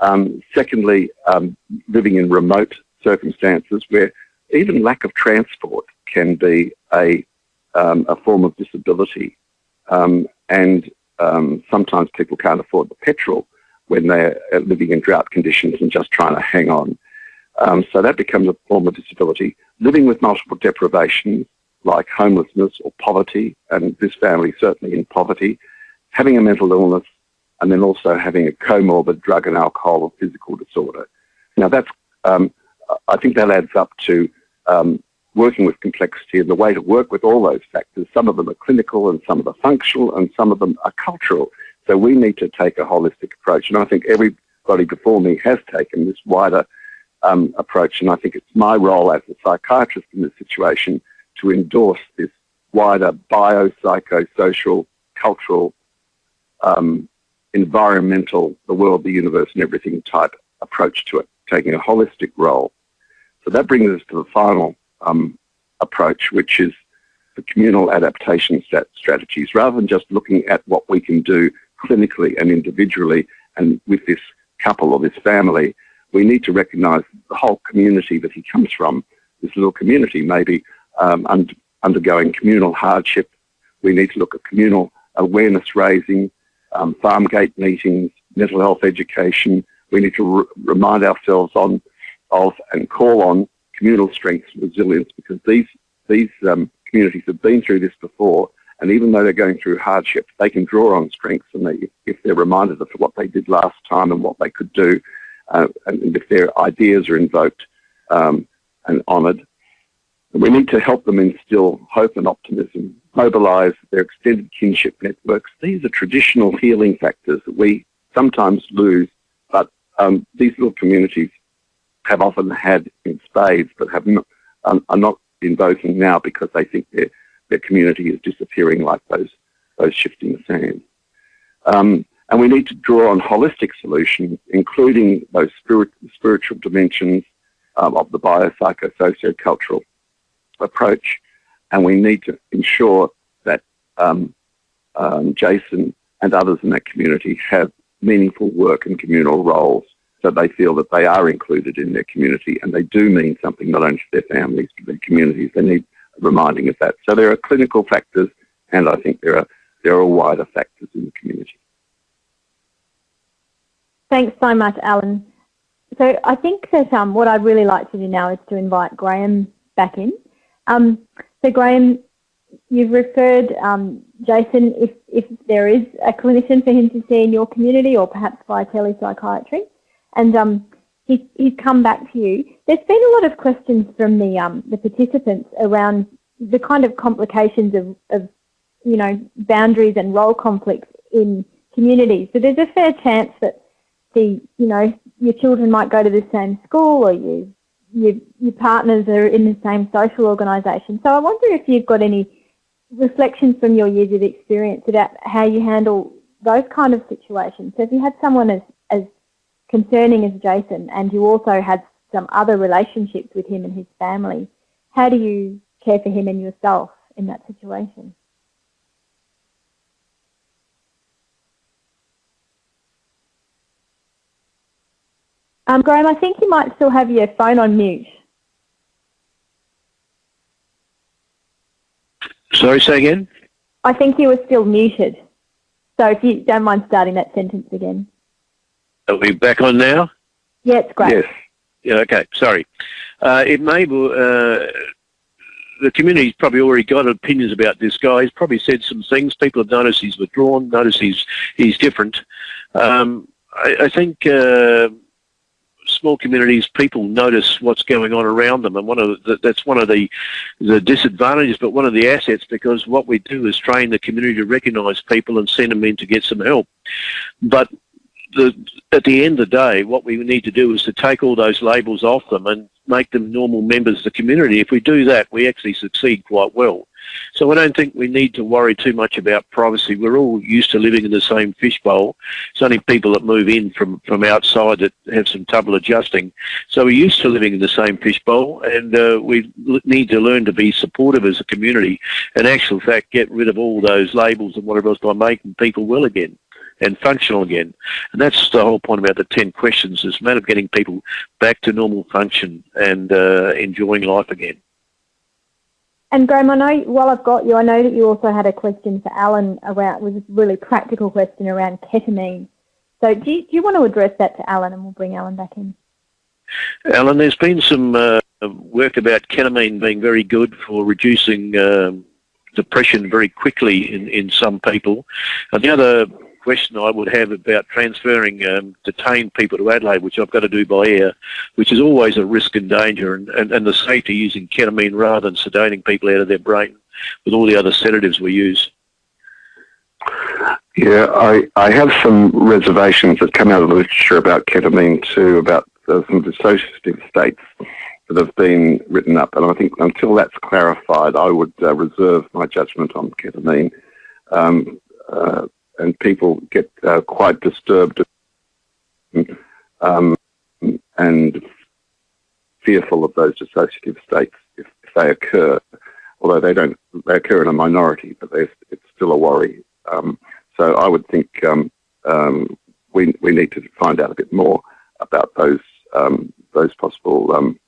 Um, secondly, um, living in remote circumstances where even lack of transport can be a, um, a form of disability. Um, and um, sometimes people can't afford the petrol when they're living in drought conditions and just trying to hang on. Um, so that becomes a form of disability. Living with multiple deprivations like homelessness or poverty, and this family certainly in poverty, having a mental illness, and then also having a comorbid drug and alcohol or physical disorder. Now that's, um, I think that adds up to um, working with complexity and the way to work with all those factors. Some of them are clinical and some of them are functional and some of them are cultural. So we need to take a holistic approach. And I think everybody before me has taken this wider um, approach. And I think it's my role as a psychiatrist in this situation to endorse this wider biopsychosocial, cultural, um, environmental, the world, the universe, and everything type approach to it, taking a holistic role. So that brings us to the final um, approach, which is the communal adaptation strategies, rather than just looking at what we can do clinically and individually and with this couple or this family, we need to recognise the whole community that he comes from. This little community maybe um, un undergoing communal hardship. We need to look at communal awareness raising, um, farm gate meetings, mental health education. We need to re remind ourselves on of and call on communal strengths and resilience because these these um, communities have been through this before and even though they're going through hardship, they can draw on strengths and they, if they're reminded of what they did last time and what they could do, uh, and if their ideas are invoked um, and honoured. We need to help them instill hope and optimism, mobilise their extended kinship networks. These are traditional healing factors that we sometimes lose, but um, these little communities have often had in spades, but have not, um, are not invoking now because they think their their community is disappearing like those those shifting sands. Um, and we need to draw on holistic solutions, including those spirit, spiritual dimensions um, of the biopsychosociocultural approach. And we need to ensure that um, um, Jason and others in that community have meaningful work and communal roles so they feel that they are included in their community and they do mean something not only to their families, but their communities. They need reminding of that. So there are clinical factors and I think there are, there are wider factors in the community.
Thanks so much, Alan. So I think that um, what I'd really like to do now is to invite Graham back in. Um, so Graham, you've referred um, Jason if, if there is a clinician for him to see in your community or perhaps via telepsychiatry. And um, he's, he's come back to you. There's been a lot of questions from the, um, the participants around the kind of complications of, of, you know, boundaries and role conflicts in communities. So there's a fair chance that the, you know, your children might go to the same school or you, your, your partners are in the same social organisation. So I wonder if you've got any reflections from your years of experience about how you handle those kind of situations. So if you had someone as, as concerning as Jason and you also had some other relationships with him and his family, how do you care for him and yourself in that situation? Um, Graham, I think you might still have your phone on mute.
Sorry, say again?
I think you were still muted. So if you don't mind starting that sentence again.
Are we back on now?
Yeah, it's great.
Yes. Yeah, okay, sorry. Uh, it may be, uh, the community's probably already got opinions about this guy. He's probably said some things. People have noticed he's withdrawn, noticed he's, he's different. Um, I, I, think uh, small communities, people notice what's going on around them, and one of the, that's one of the the disadvantages, but one of the assets because what we do is train the community to recognise people and send them in to get some help. But the, at the end of the day, what we need to do is to take all those labels off them and make them normal members of the community. If we do that, we actually succeed quite well. So I don't think we need to worry too much about privacy. We're all used to living in the same fishbowl. It's only people that move in from, from outside that have some trouble adjusting. So we're used to living in the same fishbowl and uh, we need to learn to be supportive as a community and actual fact get rid of all those labels and whatever else by making people well again and functional again. And that's the whole point about the 10 questions is a matter of getting people back to normal function and uh, enjoying life again.
And Graham, I know while I've got you, I know that you also had a question for Alan around, was a really practical question around ketamine. So do you, do you want to address that to Alan and we'll bring Alan back in?
Alan, there's been some uh, work about ketamine being very good for reducing um, depression very quickly in, in some people. And the other question I would have about transferring um, detained people to Adelaide, which I've got to do by air, which is always a risk and danger, and, and, and the safety using ketamine rather than sedating people out of their brain with all the other sedatives we use.
Yeah, I, I have some reservations that come out of the literature about ketamine too, about uh, some dissociative states that have been written up, and I think until that's clarified, I would uh, reserve my judgment on ketamine. Um, uh, and people get uh, quite disturbed um, and fearful of those dissociative states if, if, they occur. Although they don't, they occur in a minority, but it's still a worry. Um, so I would think um, um, we we need to find out a bit more about those um, those possible um,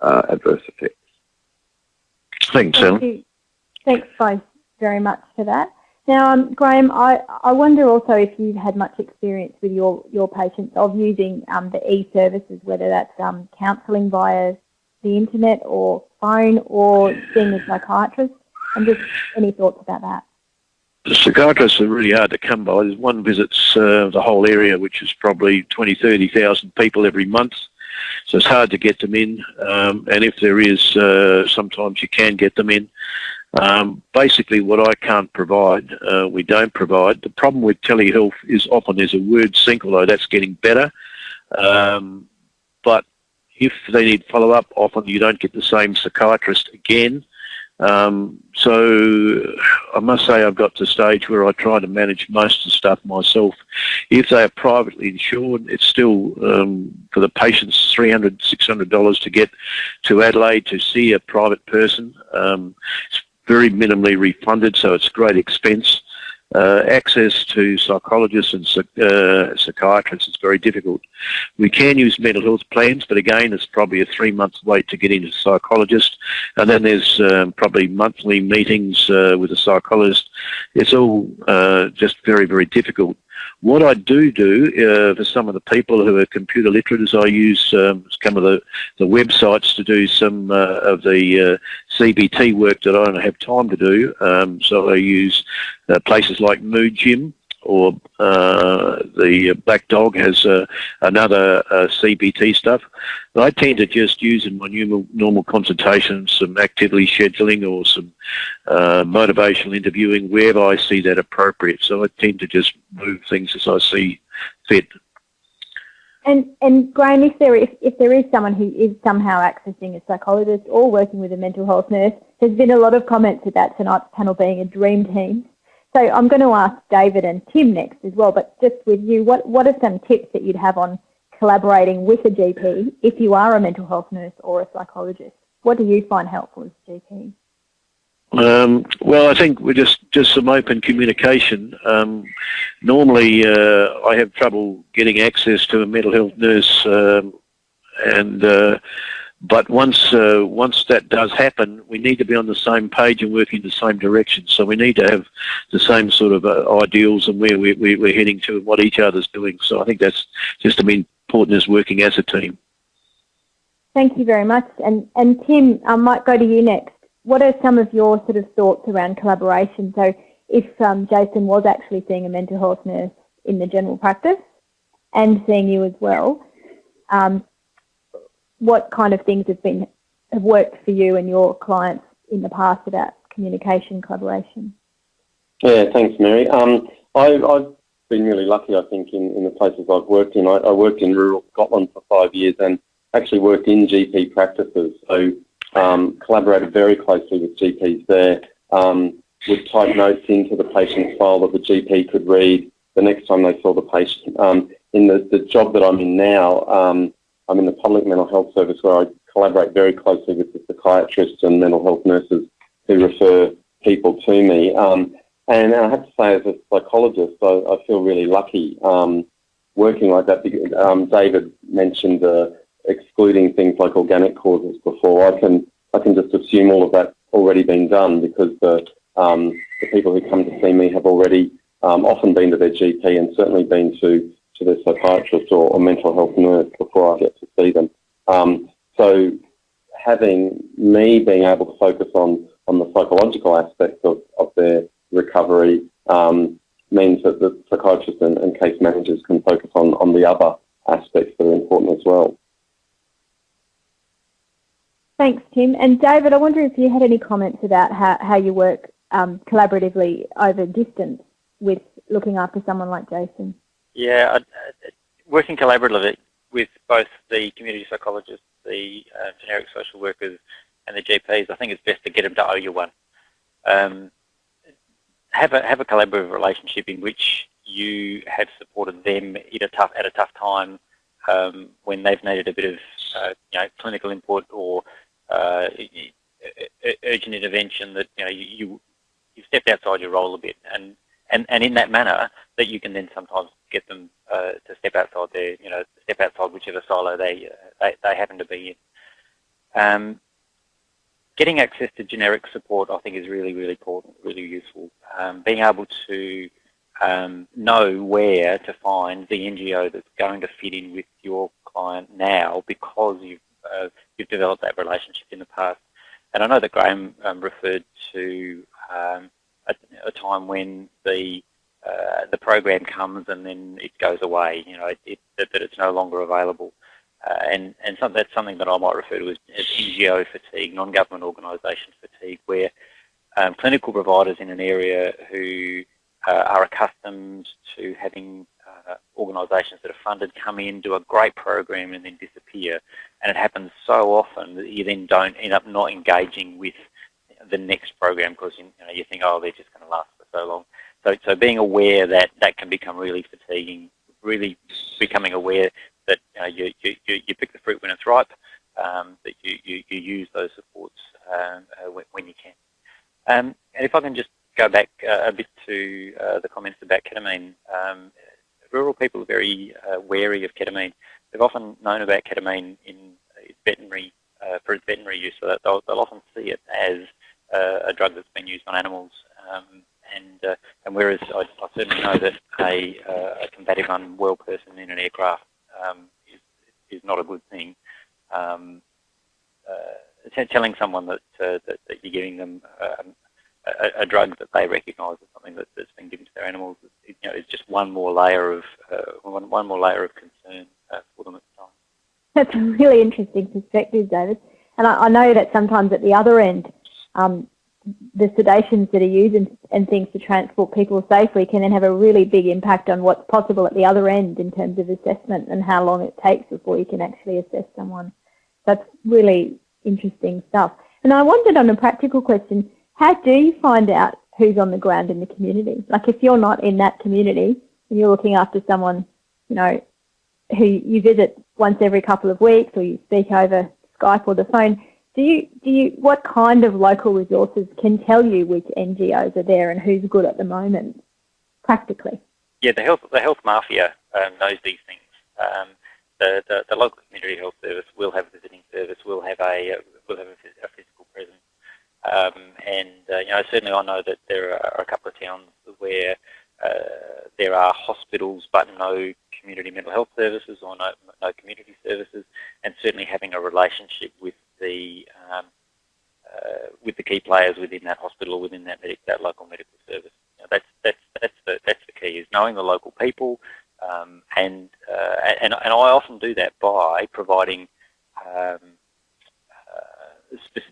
uh, adverse effects.
Thanks, Thank
you. Thanks, both, very much for that. Now, um, Graham, I, I wonder also if you've had much experience with your, your patients of using um, the e-services, whether that's um, counselling via the internet or phone or seeing a psychiatrist, and just any thoughts about that?
The psychiatrists are really hard to come by. There's one visits uh, the whole area, which is probably 20, 30,000 people every month. So it's hard to get them in. Um, and if there is, uh, sometimes you can get them in. Um, basically, what I can't provide, uh, we don't provide. The problem with telehealth is often there's a word sync, although that's getting better. Um, but if they need follow-up, often you don't get the same psychiatrist again. Um, so I must say I've got to the stage where I try to manage most of the stuff myself. If they are privately insured, it's still um, for the patients $300, $600 to get to Adelaide to see a private person. Um, it's very minimally refunded, so it's great expense. Uh, access to psychologists and uh, psychiatrists is very difficult. We can use mental health plans, but again, it's probably a three-month wait to get into a psychologist. And then there's um, probably monthly meetings uh, with a psychologist. It's all uh, just very, very difficult. What I do do uh, for some of the people who are computer literate is I use um, some of the, the websites to do some uh, of the uh, CBT work that I don't have time to do. Um, so I use uh, places like Mood Gym or uh, the Black Dog has uh, another uh, CBT stuff. I tend to just use in my normal, consultations some activity scheduling or some uh, motivational interviewing wherever I see that appropriate. So I tend to just move things as I see fit.
And, and Graham, if there, if, if there is someone who is somehow accessing a psychologist or working with a mental health nurse, there's been a lot of comments about tonight's panel being a dream team. So I'm going to ask David and Tim next as well, but just with you, what, what are some tips that you'd have on collaborating with a GP if you are a mental health nurse or a psychologist? What do you find helpful as a GP?
Um, well, I think we're just, just some open communication. Um, normally, uh, I have trouble getting access to a mental health nurse, um, and uh, but once uh, once that does happen, we need to be on the same page and working in the same direction. So we need to have the same sort of uh, ideals and where we, we, we're heading to and what each other's doing. So I think that's just as important as working as a team.
Thank you very much. And and Tim, I might go to you next. What are some of your sort of thoughts around collaboration? So if um, Jason was actually seeing a mental health nurse in the general practice and seeing you as well, um, what kind of things have been have worked for you and your clients in the past about communication collaboration?
Yeah, thanks, Mary. Um, I, have been really lucky, I think, in, in the places I've worked in. I, I, worked in rural Scotland for five years and actually worked in GP practices. So um, collaborated very closely with GPs there. Um, would type notes into the patient's file that the GP could read the next time they saw the patient. Um, in the, the job that I'm in now, um, I'm in the public mental health service where I collaborate very closely with the psychiatrists and mental health nurses who refer people to me. Um, and I have to say, as a psychologist, I, I feel really lucky um, working like that. Um, David mentioned uh, excluding things like organic causes before. I can I can just assume all of that already been done because the um, the people who come to see me have already um, often been to their GP and certainly been to to their psychiatrist or, or mental health nurse before I get to see them. Um, so having me being able to focus on, on the psychological aspects of, of their recovery um, means that the psychiatrists and, and, case managers can focus on, on the other aspects that are important as well.
Thanks, Tim. And David, I wonder if you had any comments about how, how you work um, collaboratively over distance with looking after someone like Jason.
Yeah, working collaboratively with both the community psychologists, the uh, generic social workers and the GPs, I think it's best to get them to owe you one. Um, have a have a collaborative relationship in which you have supported them at a tough at a tough time um, when they've needed a bit of uh, you know clinical input or uh, urgent intervention that you know you, you stepped outside your role a bit and and and in that manner that you can then sometimes get them uh, to step outside their you know step outside whichever silo they uh, they, they happen to be in. Um, getting access to generic support I think is really really important, really useful. Um, being able to um, know where to find the NGO that's going to fit in with your client now because you've uh, you've developed that relationship in the past. And I know that Graham um, referred to um, a, a, time when the uh, the program comes and then it goes away. You know, it, it, that, it's no longer available. Uh, and and some, that's something that I might refer to as, as NGO fatigue, non-government organisation fatigue, where um, clinical providers in an area who uh, are accustomed to having uh, organisations that are funded come in, do a great program and then disappear. And it happens so often that you then don't end up not engaging with the next program because you, know, you think, oh, they're just going to last for so long. So, so being aware that that can become really fatiguing, really becoming aware that you, you, you pick the fruit when it's ripe, um, that you, you, you use those supports um, uh, when, when, you can. Um, and if I can just go back uh, a bit to uh, the comments about ketamine. Um, rural people are very uh, wary of ketamine. They've often known about ketamine in veterinary uh, for its veterinary use, so they'll, they'll, often see it as uh, a drug that's been used on animals. Um, and uh, and whereas I, I, certainly know that a, a combative unwell person in an aircraft um, is is not a good thing. Um, telling someone that, that, that you're giving them um, a, a drug that they recognise as something that, that's been given to their animals is, you know, is just one more layer of uh, one, one more layer of concern uh, for them at the time.
That's a really interesting perspective, David. And I, I know that sometimes at the other end, um, the sedations that are used and, and, things to transport people safely can then have a really big impact on what's possible at the other end in terms of assessment and how long it takes before you can actually assess someone. That's really interesting stuff. And I wondered on a practical question, how do you find out who's on the ground in the community? Like if you're not in that community and you're looking after someone, you know, who you visit once every couple of weeks or you speak over Skype or the phone, do you, do you, what kind of local resources can tell you which NGOs are there and who's good at the moment, practically?
Yeah, the health, the health mafia um, knows these things. Um, the, the, the, local community health service will have a visiting service, will have a, will have a, a physical presence. Um, and uh, you know, certainly I know that there are a couple of towns where uh, there are hospitals but no community mental health services or no, no community services, and certainly having a relationship with the um, uh, with the key players within that hospital within that medic, that local medical service. You know, that's that's that's the that's the key is knowing the local people, um, and, uh, and and I often do that by providing um,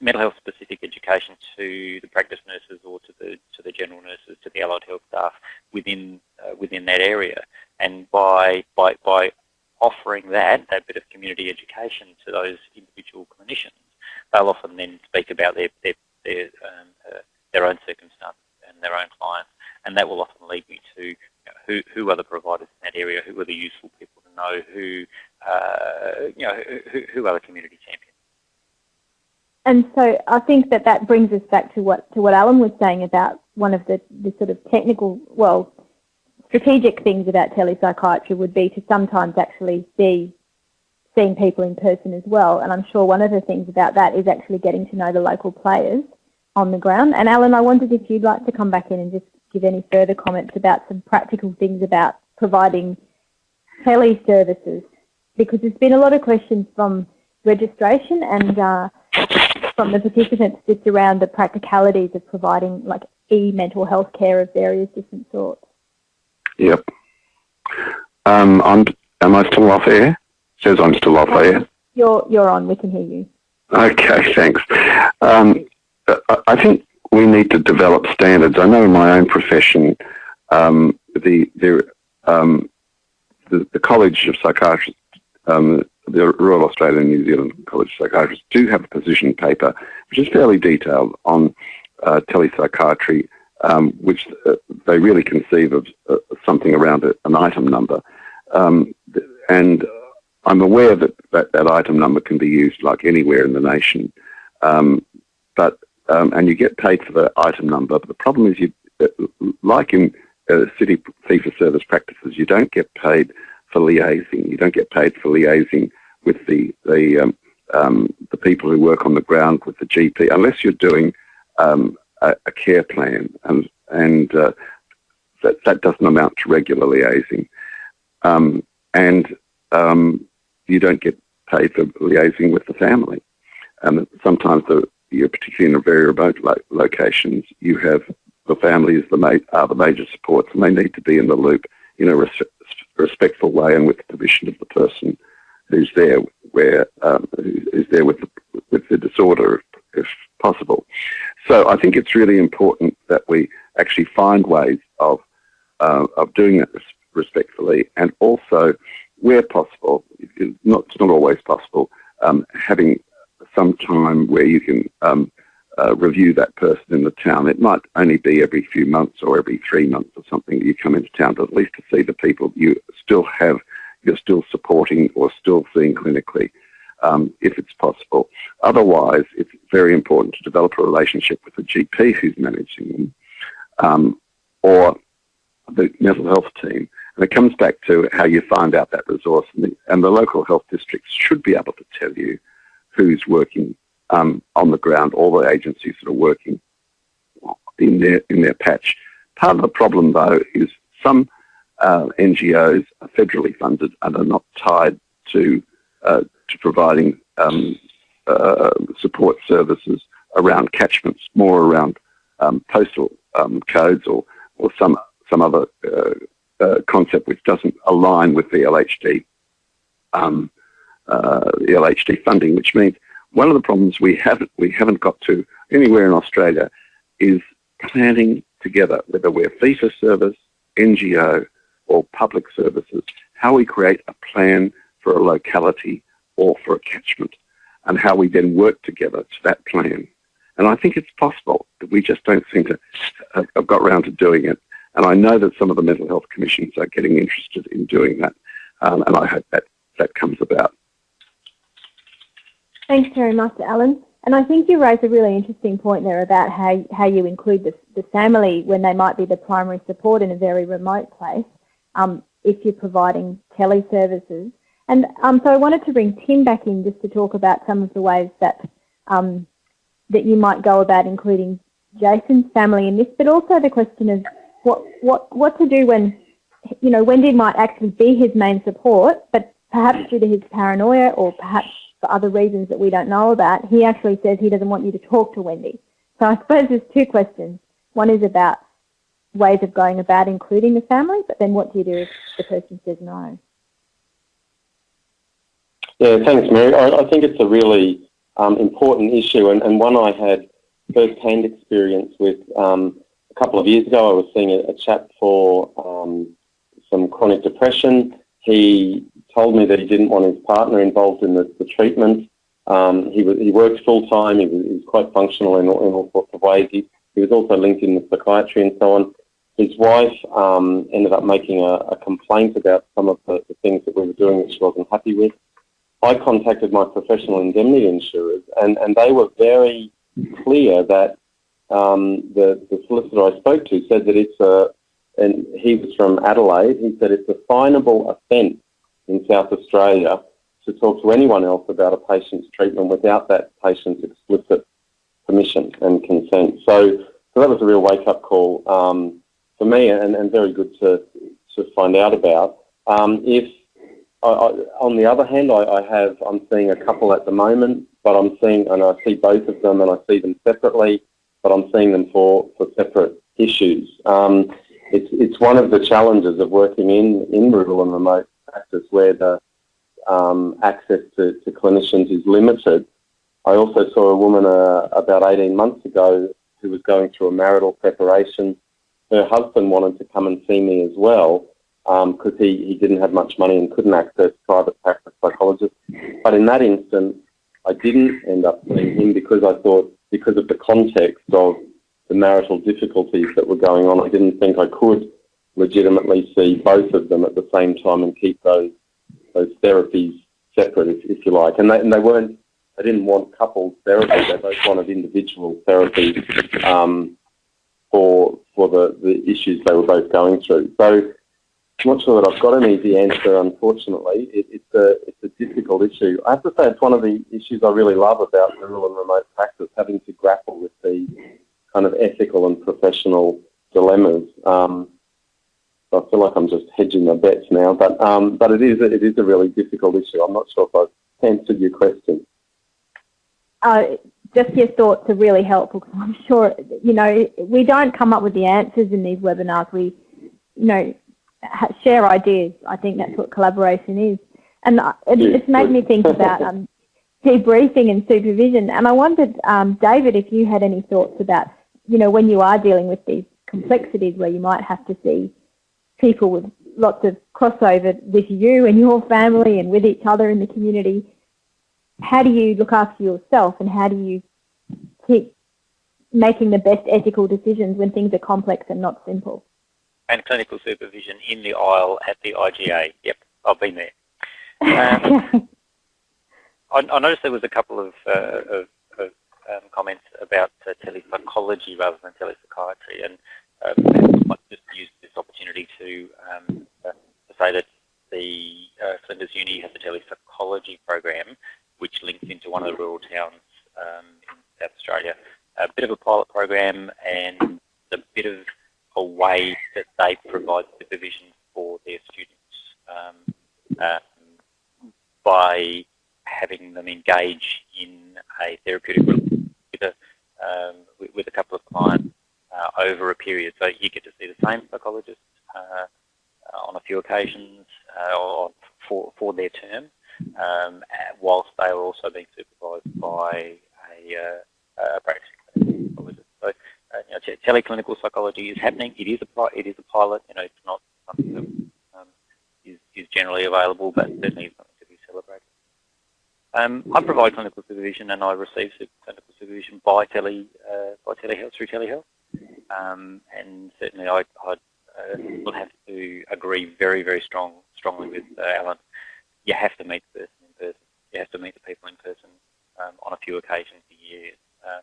mental health specific education to the practice nurses or to the to the general nurses, to the allied health staff within uh, within that area. And by by by offering that that bit of community education to those individual clinicians, they'll often then speak about their their their, um, uh, their own circumstances and their own clients, and that will often lead me to you know, who who are the providers in that area, who are the useful people to know, who uh, you know who, who are the community champions.
And so I think that that brings us back to what to what Alan was saying about one of the, the sort of technical, well, strategic things about telepsychiatry would be to sometimes actually be seeing people in person as well. And I'm sure one of the things about that is actually getting to know the local players on the ground. And Alan, I wondered if you'd like to come back in and just give any further comments about some practical things about providing tele services, because there's been a lot of questions from registration and uh, from the participants just around the practicalities of providing like e-mental health care of various different sorts.
Yep. Um, I'm, am I still off air? It says I'm still off air.
You're, you're on. We can hear you.
Okay, thanks. Um, I think we need to develop standards. I know in my own profession, um, the, the, um, the, the College of Psychiatrists um, the Royal Australian and New Zealand College of Psychiatrists do have a position paper which is fairly detailed on uh, telepsychiatry, um, which uh, they really conceive of uh, something around a, an item number. Um, and I'm aware that, that that item number can be used like anywhere in the nation, um, but um, and you get paid for the item number. But the problem is, you uh, like in uh, city fee for service practices, you don't get paid for liaising. You don't get paid for liaising with the the um, um, the people who work on the ground with the GP, unless you're doing um, a, a, care plan, and and uh, that that doesn't amount to regular liaising, um, and um, you don't get paid for liaising with the family. And sometimes, the, you're particularly in very remote lo- locations, you have the family is the ma- are the major supports, and they need to be in the loop in a res- respectful way and with the permission of the person who's there, where um, who's there with the, with the disorder, if possible. So I think it's really important that we actually find ways of uh, of doing it respectfully, and also, where possible, it's not it's not always possible, um, having some time where you can um, uh, review that person in the town. It might only be every few months or every three months or something that you come into town, but at least to see the people you still have, you're still supporting or still seeing clinically, um, if it's possible. Otherwise, it's very important to develop a relationship with the GP who's managing them um, or the mental health team. And it comes back to how you find out that resource. And the, and the local health districts should be able to tell you who's working um, on the ground, all the agencies that are working in their in their patch. Part of the problem, though, is some uh, NGOs are federally funded and are not tied to uh, to providing um, uh, support services around catchments, more around um, postal um, codes or or some some other uh, uh, concept which doesn't align with the LHD um, uh, the LHD funding, which means one of the problems we haven't we haven't got to anywhere in Australia is planning together, whether we're for service, NGO, or public services, how we create a plan for a locality or for a catchment, and how we then work together to that plan. And I think it's possible, that we just don't seem to have got around to doing it. And I know that some of the mental health commissions are getting interested in doing that, um, and I hope that that comes about.
Thanks very much, Alan. And I think you raise a really interesting point there about how, how you include the, the family when they might be the primary support in a very remote place um, if you're providing teleservices. And um, so I wanted to bring Tim back in just to talk about some of the ways that um, that you might go about including Jason's family in this, but also the question of what what what to do when you know Wendy might actually be his main support, but perhaps due to his paranoia or perhaps for other reasons that we don't know about, he actually says he doesn't want you to talk to Wendy. So I suppose there's two questions. One is about ways of going about including the family, but then what do you do if the person says no?
Yeah, thanks, Mary. I, I think it's a really um, important issue and, and, one I had first-hand experience with. Um, a couple of years ago, I was seeing a, a chap for um, some chronic depression. He told me that he didn't want his partner involved in the, the treatment. Um, he, was, he worked full time. He was, he was quite functional in all, in all sorts of ways. He, he was also linked in with psychiatry and so on. His wife um, ended up making a, a, complaint about some of the, the, things that we were doing that she wasn't happy with. I contacted my professional indemnity insurers, and, and they were very clear that um, the, the solicitor I spoke to said that it's a, and he was from Adelaide, he said it's a finable offence in South Australia to talk to anyone else about a patient's treatment without that patient's explicit permission and consent. So, so that was a real wake-up call um, for me and, and very good to, to find out about. Um, if I, I, on the other hand, I, I, have I'm seeing a couple at the moment, but I'm seeing and I see both of them and I see them separately, but I'm seeing them for, for separate issues. Um, it's it's one of the challenges of working in, in rural and remote practice where the um, access to, to, clinicians is limited. I also saw a woman uh, about 18 months ago who was going through a marital preparation. Her husband wanted to come and see me as well, because um, he, he didn't have much money and couldn't access private practice psychologists. But in that instance, I didn't end up seeing him because I thought, because of the context of the marital difficulties that were going on, I didn't think I could legitimately see both of them at the same time and keep those those therapies separate, if, if you like. And they, and they weren't, they didn't want coupled therapy, they both wanted individual therapy um, for for the, the issues they were both going through. So I'm not sure that I've got an easy answer, unfortunately. It, it's, a, it's a difficult issue. I have to say it's one of the issues I really love about rural and remote practice, having to grapple with the kind of ethical and professional dilemmas. Um, I feel like I'm just hedging my bets now, but um, but it is it is a really difficult issue. I'm not sure if I've answered your question.
Uh, just your thoughts are really helpful because I'm sure you know we don't come up with the answers in these webinars. We, you know, share ideas. I think that's what collaboration is. And it, it's made me think about um, debriefing and supervision. And I wondered, um, David, if you had any thoughts about, you know, when you are dealing with these complexities where you might have to see people with lots of crossover with you and your family and with each other in the community, how do you look after yourself and how do you keep making the best ethical decisions when things are complex and not simple?
And clinical supervision in the aisle at the IGA. Yep, I've been there. Um, I, I, noticed there was a couple of, uh, of, of um, comments about uh, telepsychology rather than telepsychiatry, and uh, I might just use this opportunity to, um, uh, to say that the uh, Flinders Uni has a telepsychology program which links into one of the rural towns um, in South Australia. A bit of a pilot program and a bit of a way that they provide supervision for their students um, um, by having them engage in a therapeutic with a, um, with a couple of clients uh, over a period. So you get to see the same psychologist uh, on a few occasions uh, for, for their term, um, whilst they are also being supervised by a, uh, a practicing psychologist. So uh, you know, teleclinical psychology is happening. It is a it is a pilot. You know, it's not something that um, is, is generally available, but certainly something to be celebrated. Um, I provide clinical supervision, and I receive clinical supervision by tele uh, by telehealth through telehealth. Um, and certainly, I, uh, will have to agree very, very strong, strongly with uh, Alan. You have to meet the person in person. You have to meet the people in person um, on a few occasions a year. Uh,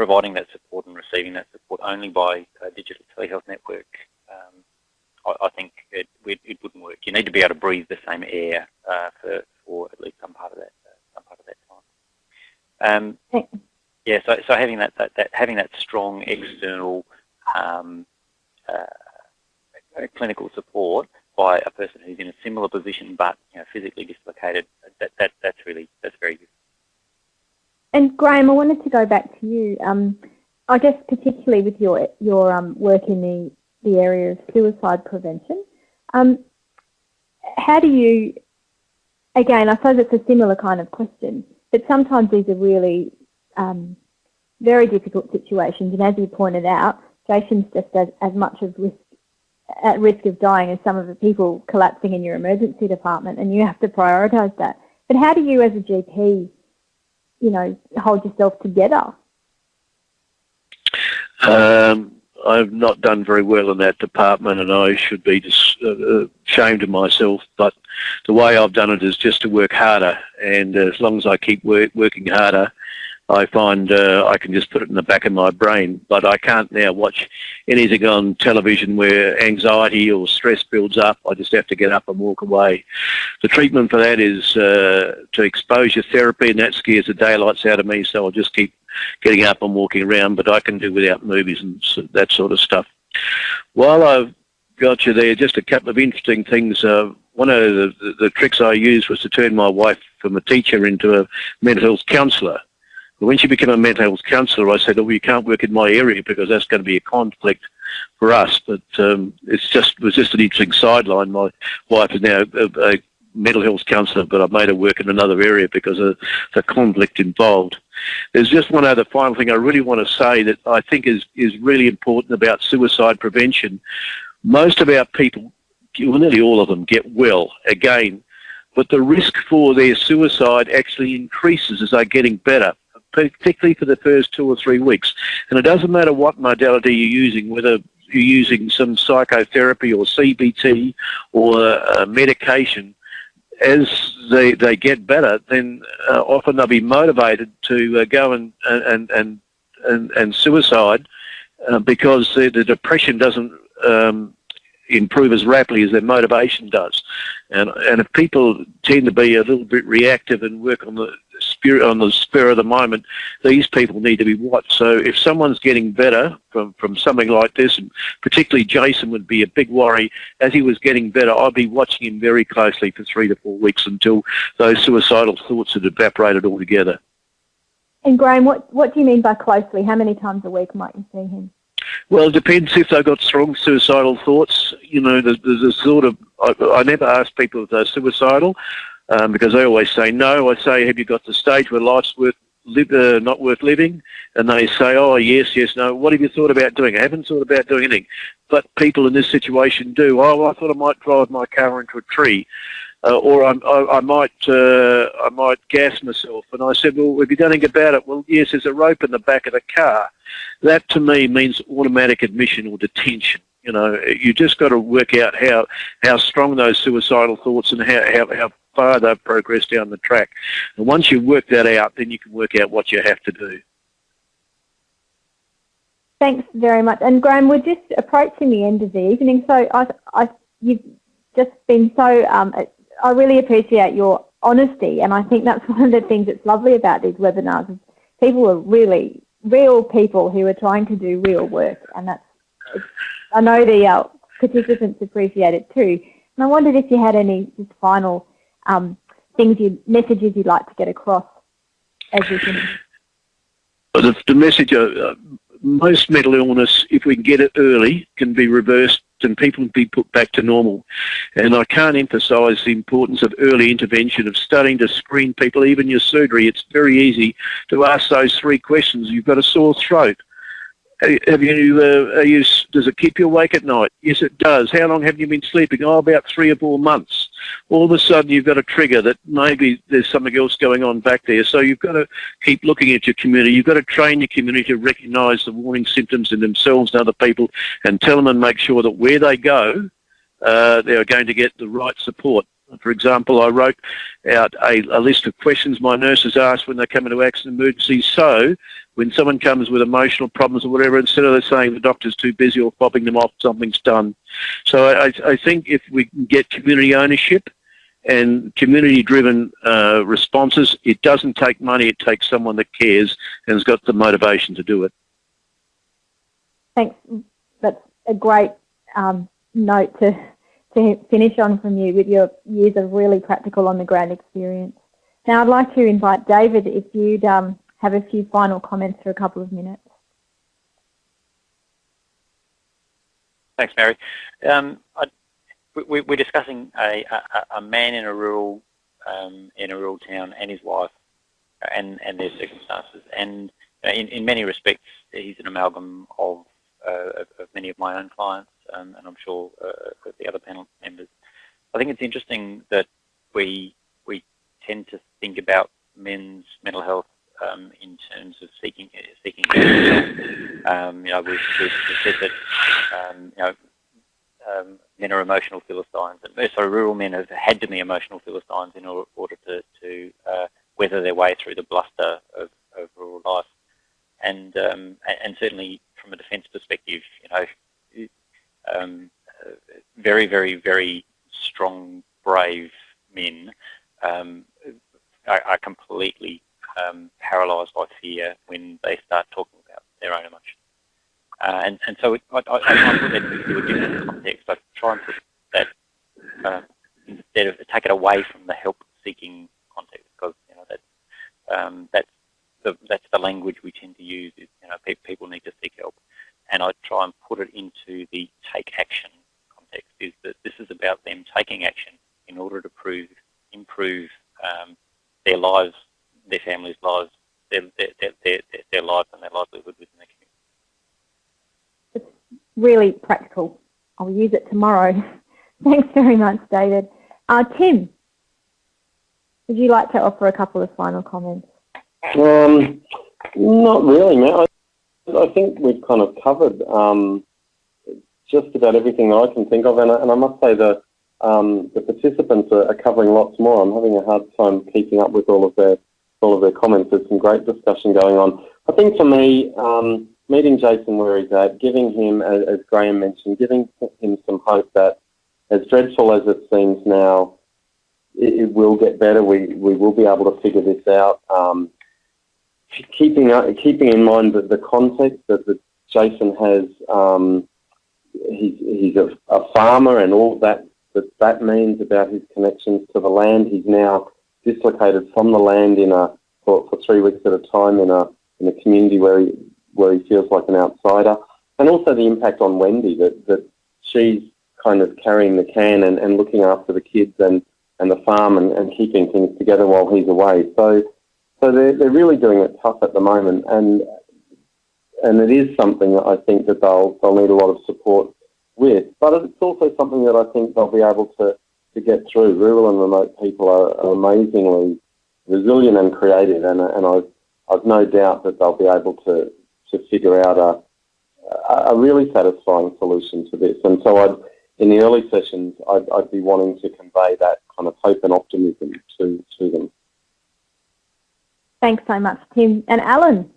providing that support receiving that support only by a digital telehealth network, um, I, I, think it, it, it, wouldn't work. You need to be able to breathe the same air uh, for, for at least some part of that uh, some part of that time. Um, yeah, so, so having that, that, that, having that strong external um, uh, clinical support by a person who's in a similar position but you know, physically dislocated, that, that, that's really that's very good.
And Graham, I wanted to go back to you. Um, I guess particularly with your your um, work in the the area of suicide prevention. Um, how do you? Again, I suppose it's a similar kind of question, but sometimes these are really um, very difficult situations. And as you pointed out, Jason's just as, as much of risk at risk of dying as some of the people collapsing in your emergency department, and you have to prioritise that. But how do you, as a GP, you know, hold yourself together?
Um, I've not done very well in that department, and I should be just, uh, ashamed of myself. But the way I've done it is just to work harder, and as long as I keep work, working harder, I find uh, I can just put it in the back of my brain. But I can't now watch anything on television where anxiety or stress builds up. I just have to get up and walk away. The treatment for that is uh, to exposure therapy, and that scares the daylights out of me. So I'll just keep getting up and walking around. But I can do without movies and that sort of stuff. While I've got you there, just a couple of interesting things. Uh, one of the, the, the tricks I used was to turn my wife from a teacher into a mental health counsellor when she became a mental health counsellor, I said, oh, you can't work in my area because that's going to be a conflict for us. But um, it's just it was just an interesting sideline. My wife is now a, a mental health counsellor, but I've made her work in another area because of the conflict involved. There's just one other final thing I really want to say that I think is, is really important about suicide prevention. Most of our people well, nearly all of them get well again, but the risk for their suicide actually increases as they're getting better, particularly for the first two or three weeks. And it doesn't matter what modality you're using, whether you're using some psychotherapy or CBT or uh, medication, as they, they get better, then uh, often they'll be motivated to uh, go and, and, and, and, and suicide uh, because the, the, depression doesn't um, improve as rapidly as their motivation does. And, and if people tend to be a little bit reactive and work on the spirit on the spur of the moment, these people need to be watched. So if someone's getting better from, from something like this, and particularly Jason would be a big worry, as he was getting better, I'd be watching him very closely for three to four weeks until those suicidal thoughts had evaporated altogether.
And Graham, what, what do you mean by closely? How many times a week might you see him?
Well, it depends if they've got strong suicidal thoughts. You know, there's, there's a sort of, I, I never ask people if they're suicidal um, because they always say no. I say, have you got the stage where life's worth uh, not worth living? And they say, oh, yes, yes, no. What have you thought about doing? I haven't thought about doing anything. But people in this situation do. Oh, I thought I might drive my car into a tree. Uh, or I, I, I might uh, I might gas myself. And I said, well, have you done anything about it? Well, yes, there's a rope in the back of the car. That to me means automatic admission or detention. You know, you just got to work out how how strong those suicidal thoughts and how, how, how far they've progressed down the track. And once you work that out, then you can work out what you have to do.
Thanks very much. And Graham, we're just approaching the end of the evening, so I, I, you've just been so. Um, I really appreciate your honesty, and I think that's one of the things that's lovely about these webinars. Is People are really real people who are trying to do real work, and that's. I know the uh, participants appreciate it too. And I wondered if you had any final um, things you messages you'd like to get across as you.
The, the message, uh, most mental illness, if we can get it early, can be reversed and people can be put back to normal. And I can't emphasise the importance of early intervention, of starting to screen people, even your surgery. It's very easy to ask those three questions. You've got a sore throat. Have you, uh, you, does it keep you awake at night? Yes, it does. How long have you been sleeping? Oh, about three or four months. All of a sudden, you've got a trigger that maybe there's something else going on back there. So you've got to keep looking at your community. You've got to train your community to recognise the warning symptoms in themselves and other people and tell them and make sure that where they go, uh, they are going to get the right support. For example, I wrote out a, a, list of questions my nurses ask when they come into accident emergencies. So when someone comes with emotional problems or whatever, instead of saying the doctor's too busy or fobbing them off, something's done. So I, I think if we can get community ownership and community-driven uh, responses, it doesn't take money, it takes someone that cares and has got the motivation to do it.
Thanks. That's a great um, note to to finish on from you with your years of really practical on the ground experience. Now I'd like to invite David if you'd um, have a few final comments for a couple of minutes.
Thanks, Mary. Um, I, we, are discussing a, a, a, man in a rural um, in a rural town and his wife and, and their circumstances. And in, in many respects, he's an amalgam of, uh, of, of many of my own clients um, and I'm sure uh, the other panel members. I think it's interesting that we we tend to think about men's mental health um, in terms of seeking seeking. Um, you know, we've, we've, said that um, you know um, men are emotional philistines, and so rural men have had to be emotional philistines in order to to uh, weather their way through the bluster of, of rural life. And um, and certainly from a defence perspective, you know, um, very, very, very strong, brave men um, are, are, completely um, paralysed by fear when they start talking about their own emotions. Uh, and, and so it, I, I, I put that into a different context. I try and put that uh, instead of take it away from the help-seeking context because you know that um, that's the that's the language we tend to use. Is you know pe people need to seek help and I try and put it into the take action context, is that this is about them taking action in order to prove, improve um, their lives, their families' lives, their, their, their, their, their lives and their livelihood within the community.
It's really practical. I'll use it tomorrow. Thanks very much, David. Uh, Tim, would you like to offer a couple of final comments?
Um, not really, Matt. I, I think we've kind of covered um, just about everything I can think of, and I, and I must say that um, the participants are, are, covering lots more. I'm having a hard time keeping up with all of their all of their comments. There's some great discussion going on. I think for me, um, meeting Jason where he's at, giving him, as, Graham mentioned, giving him some hope that, as dreadful as it seems now, it, it will get better. We we will be able to figure this out. Um, keeping uh, keeping in mind that the context that, that Jason has, um, he's he's a, a farmer and all that that that means about his connections to the land. He's now dislocated from the land in a for, for three weeks at a time in a in a community where he where he feels like an outsider, and also the impact on Wendy that that she's kind of carrying the can and, and looking after the kids and, and the farm and, and keeping things together while he's away. So so they're they're really doing it tough at the moment and and it is something that I think that they'll they'll need a lot of support with. But it's also something that I think they'll be able to, to get through. Rural and remote people are, are amazingly resilient and creative, and, and I've, I've no doubt that they'll be able to, to figure out a, a really satisfying solution to this. And so I'd, in the early sessions, I'd, I'd be wanting to convey that kind of hope and optimism to, to them.
Thanks so much, Tim. And Alan,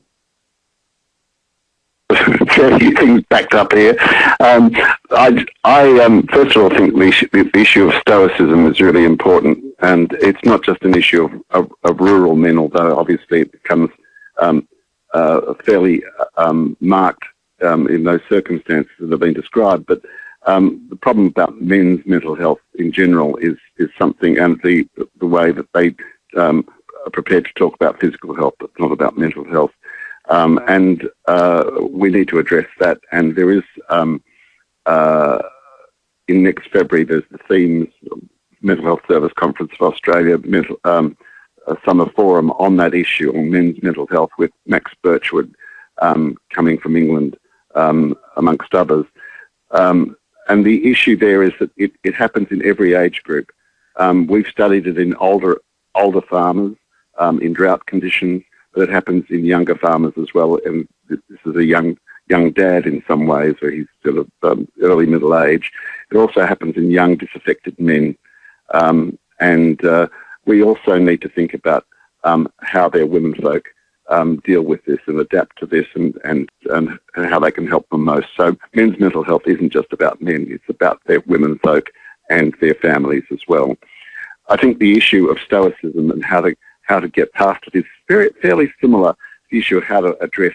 a few things backed up here. Um, I, I um, first of all think the issue, the issue, of stoicism is really important, and it's not just an issue of, of, of rural men, although obviously it becomes um, uh, fairly um, marked um, in those circumstances that have been described. But um, the problem about men's mental health in general is is something, and the the way that they are prepared to talk about physical health, but not about mental health. Um, and uh, we need to address that. And there is, um, uh, in next February, there's the TheMHS Mental Health Service Conference of Australia, mental, um, summer forum on that issue on men's mental health with Max Birchwood um, coming from England, um, amongst others. Um, and the issue there is that it, it happens in every age group. we've studied it in older older farmers in drought conditions but it happens in younger farmers as well. And this is a young young dad in some ways, where he's still of um, early middle age. It also happens in young disaffected men, um, and uh, we also need to think about um, how their women folk um, deal with this and adapt to this, and, and and how they can help them most. So men's mental health isn't just about men; it's about their women folk and their families as well. I think the issue of stoicism and how to how to get past it is very, fairly similar to the issue of how to address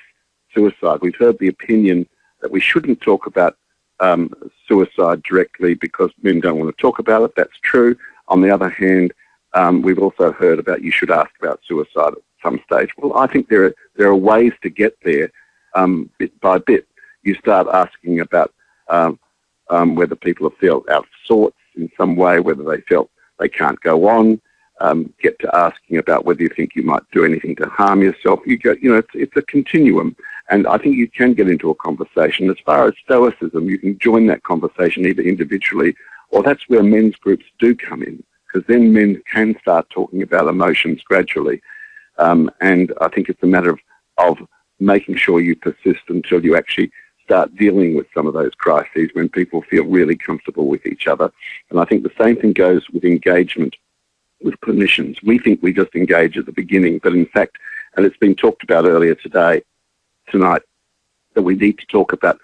suicide. We've heard the opinion that we shouldn't talk about um, suicide directly because men don't want to talk about it. That's true. On the other hand, um, we've also heard about you should ask about suicide at some stage. Well, I think there are there are ways to get there um, bit by bit. You start asking about um, um, whether people have felt out of sorts in some way, whether they felt they can't go on, um, get to asking about whether you think you might do anything to harm yourself. You go, you know, it's, it's a continuum, and I think you can get into a conversation. As far as stoicism, you can join that conversation either individually, or that's where men's groups do come in, because then men can start talking about emotions gradually, um, and I think it's a matter of, of making sure you persist until you actually start dealing with some of those crises when people feel really comfortable with each other. And I think the same thing goes with engagement with clinicians. We think we just engage at the beginning, but in fact, and it's been talked about earlier today, tonight, that we need to talk about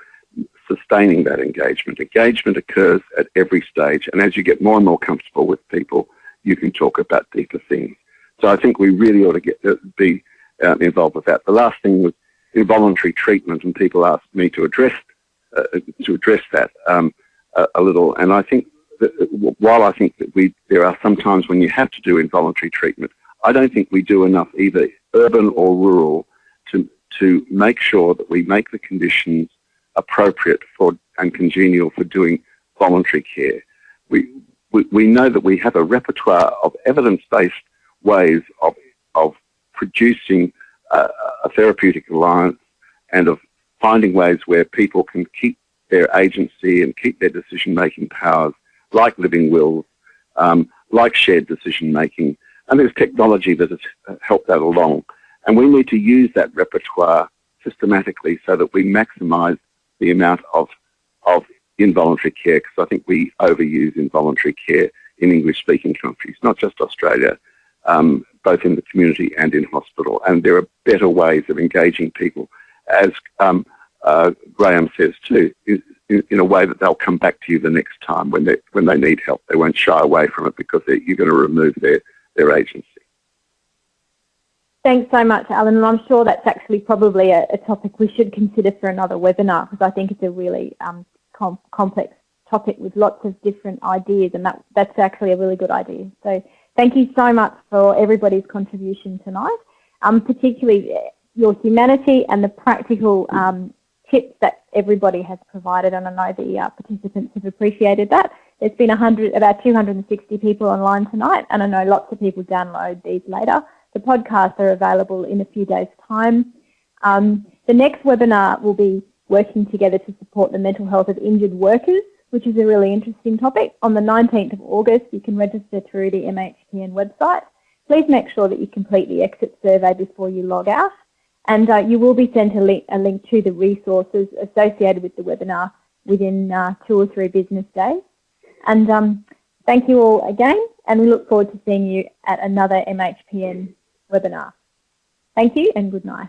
sustaining that engagement. Engagement occurs at every stage, and as you get more and more comfortable with people, you can talk about deeper things. So I think we really ought to get uh, be uh, involved with that. The last thing was involuntary treatment, and people asked me to address uh, to address that um, a, a, little, and I think while I think that we there are some times when you have to do involuntary treatment, I don't think we do enough either urban or rural to to make sure that we make the conditions appropriate for and congenial for doing voluntary care. We we, we know that we have a repertoire of evidence-based ways of of producing a, therapeutic alliance and of finding ways where people can keep their agency and keep their decision-making powers like living wills, um, like shared decision making, and there's technology that has helped that along. And we need to use that repertoire systematically so that we maximise the amount of, of involuntary care, because I think we overuse involuntary care in English-speaking countries, not just Australia, um, both in the community and in hospital. And there are better ways of engaging people, as um, uh, Graham says too, in, in, a way that they'll come back to you the next time when they when they need help. They won't shy away from it because you're going to remove their their agency.
Thanks so much, Alan, and I'm sure that's actually probably a, a topic we should consider for another webinar because I think it's a really um, com complex topic with lots of different ideas, and that, that's actually a really good idea. So thank you so much for everybody's contribution tonight, um, particularly your humanity and the practical um, tips that everybody has provided, and I know the uh, participants have appreciated that. There's been 100, about 260 people online tonight, and I know lots of people download these later. The podcasts are available in a few days' time. Um, the next webinar will be working together to support the mental health of injured workers, which is a really interesting topic. On the 19th of August, you can register through the MHPN website. Please make sure that you complete the exit survey before you log out. And uh, you will be sent a link, a link, to the resources associated with the webinar within uh, two or three business days. And um, thank you all again, and we look forward to seeing you at another MHPN webinar. Thank you and good night.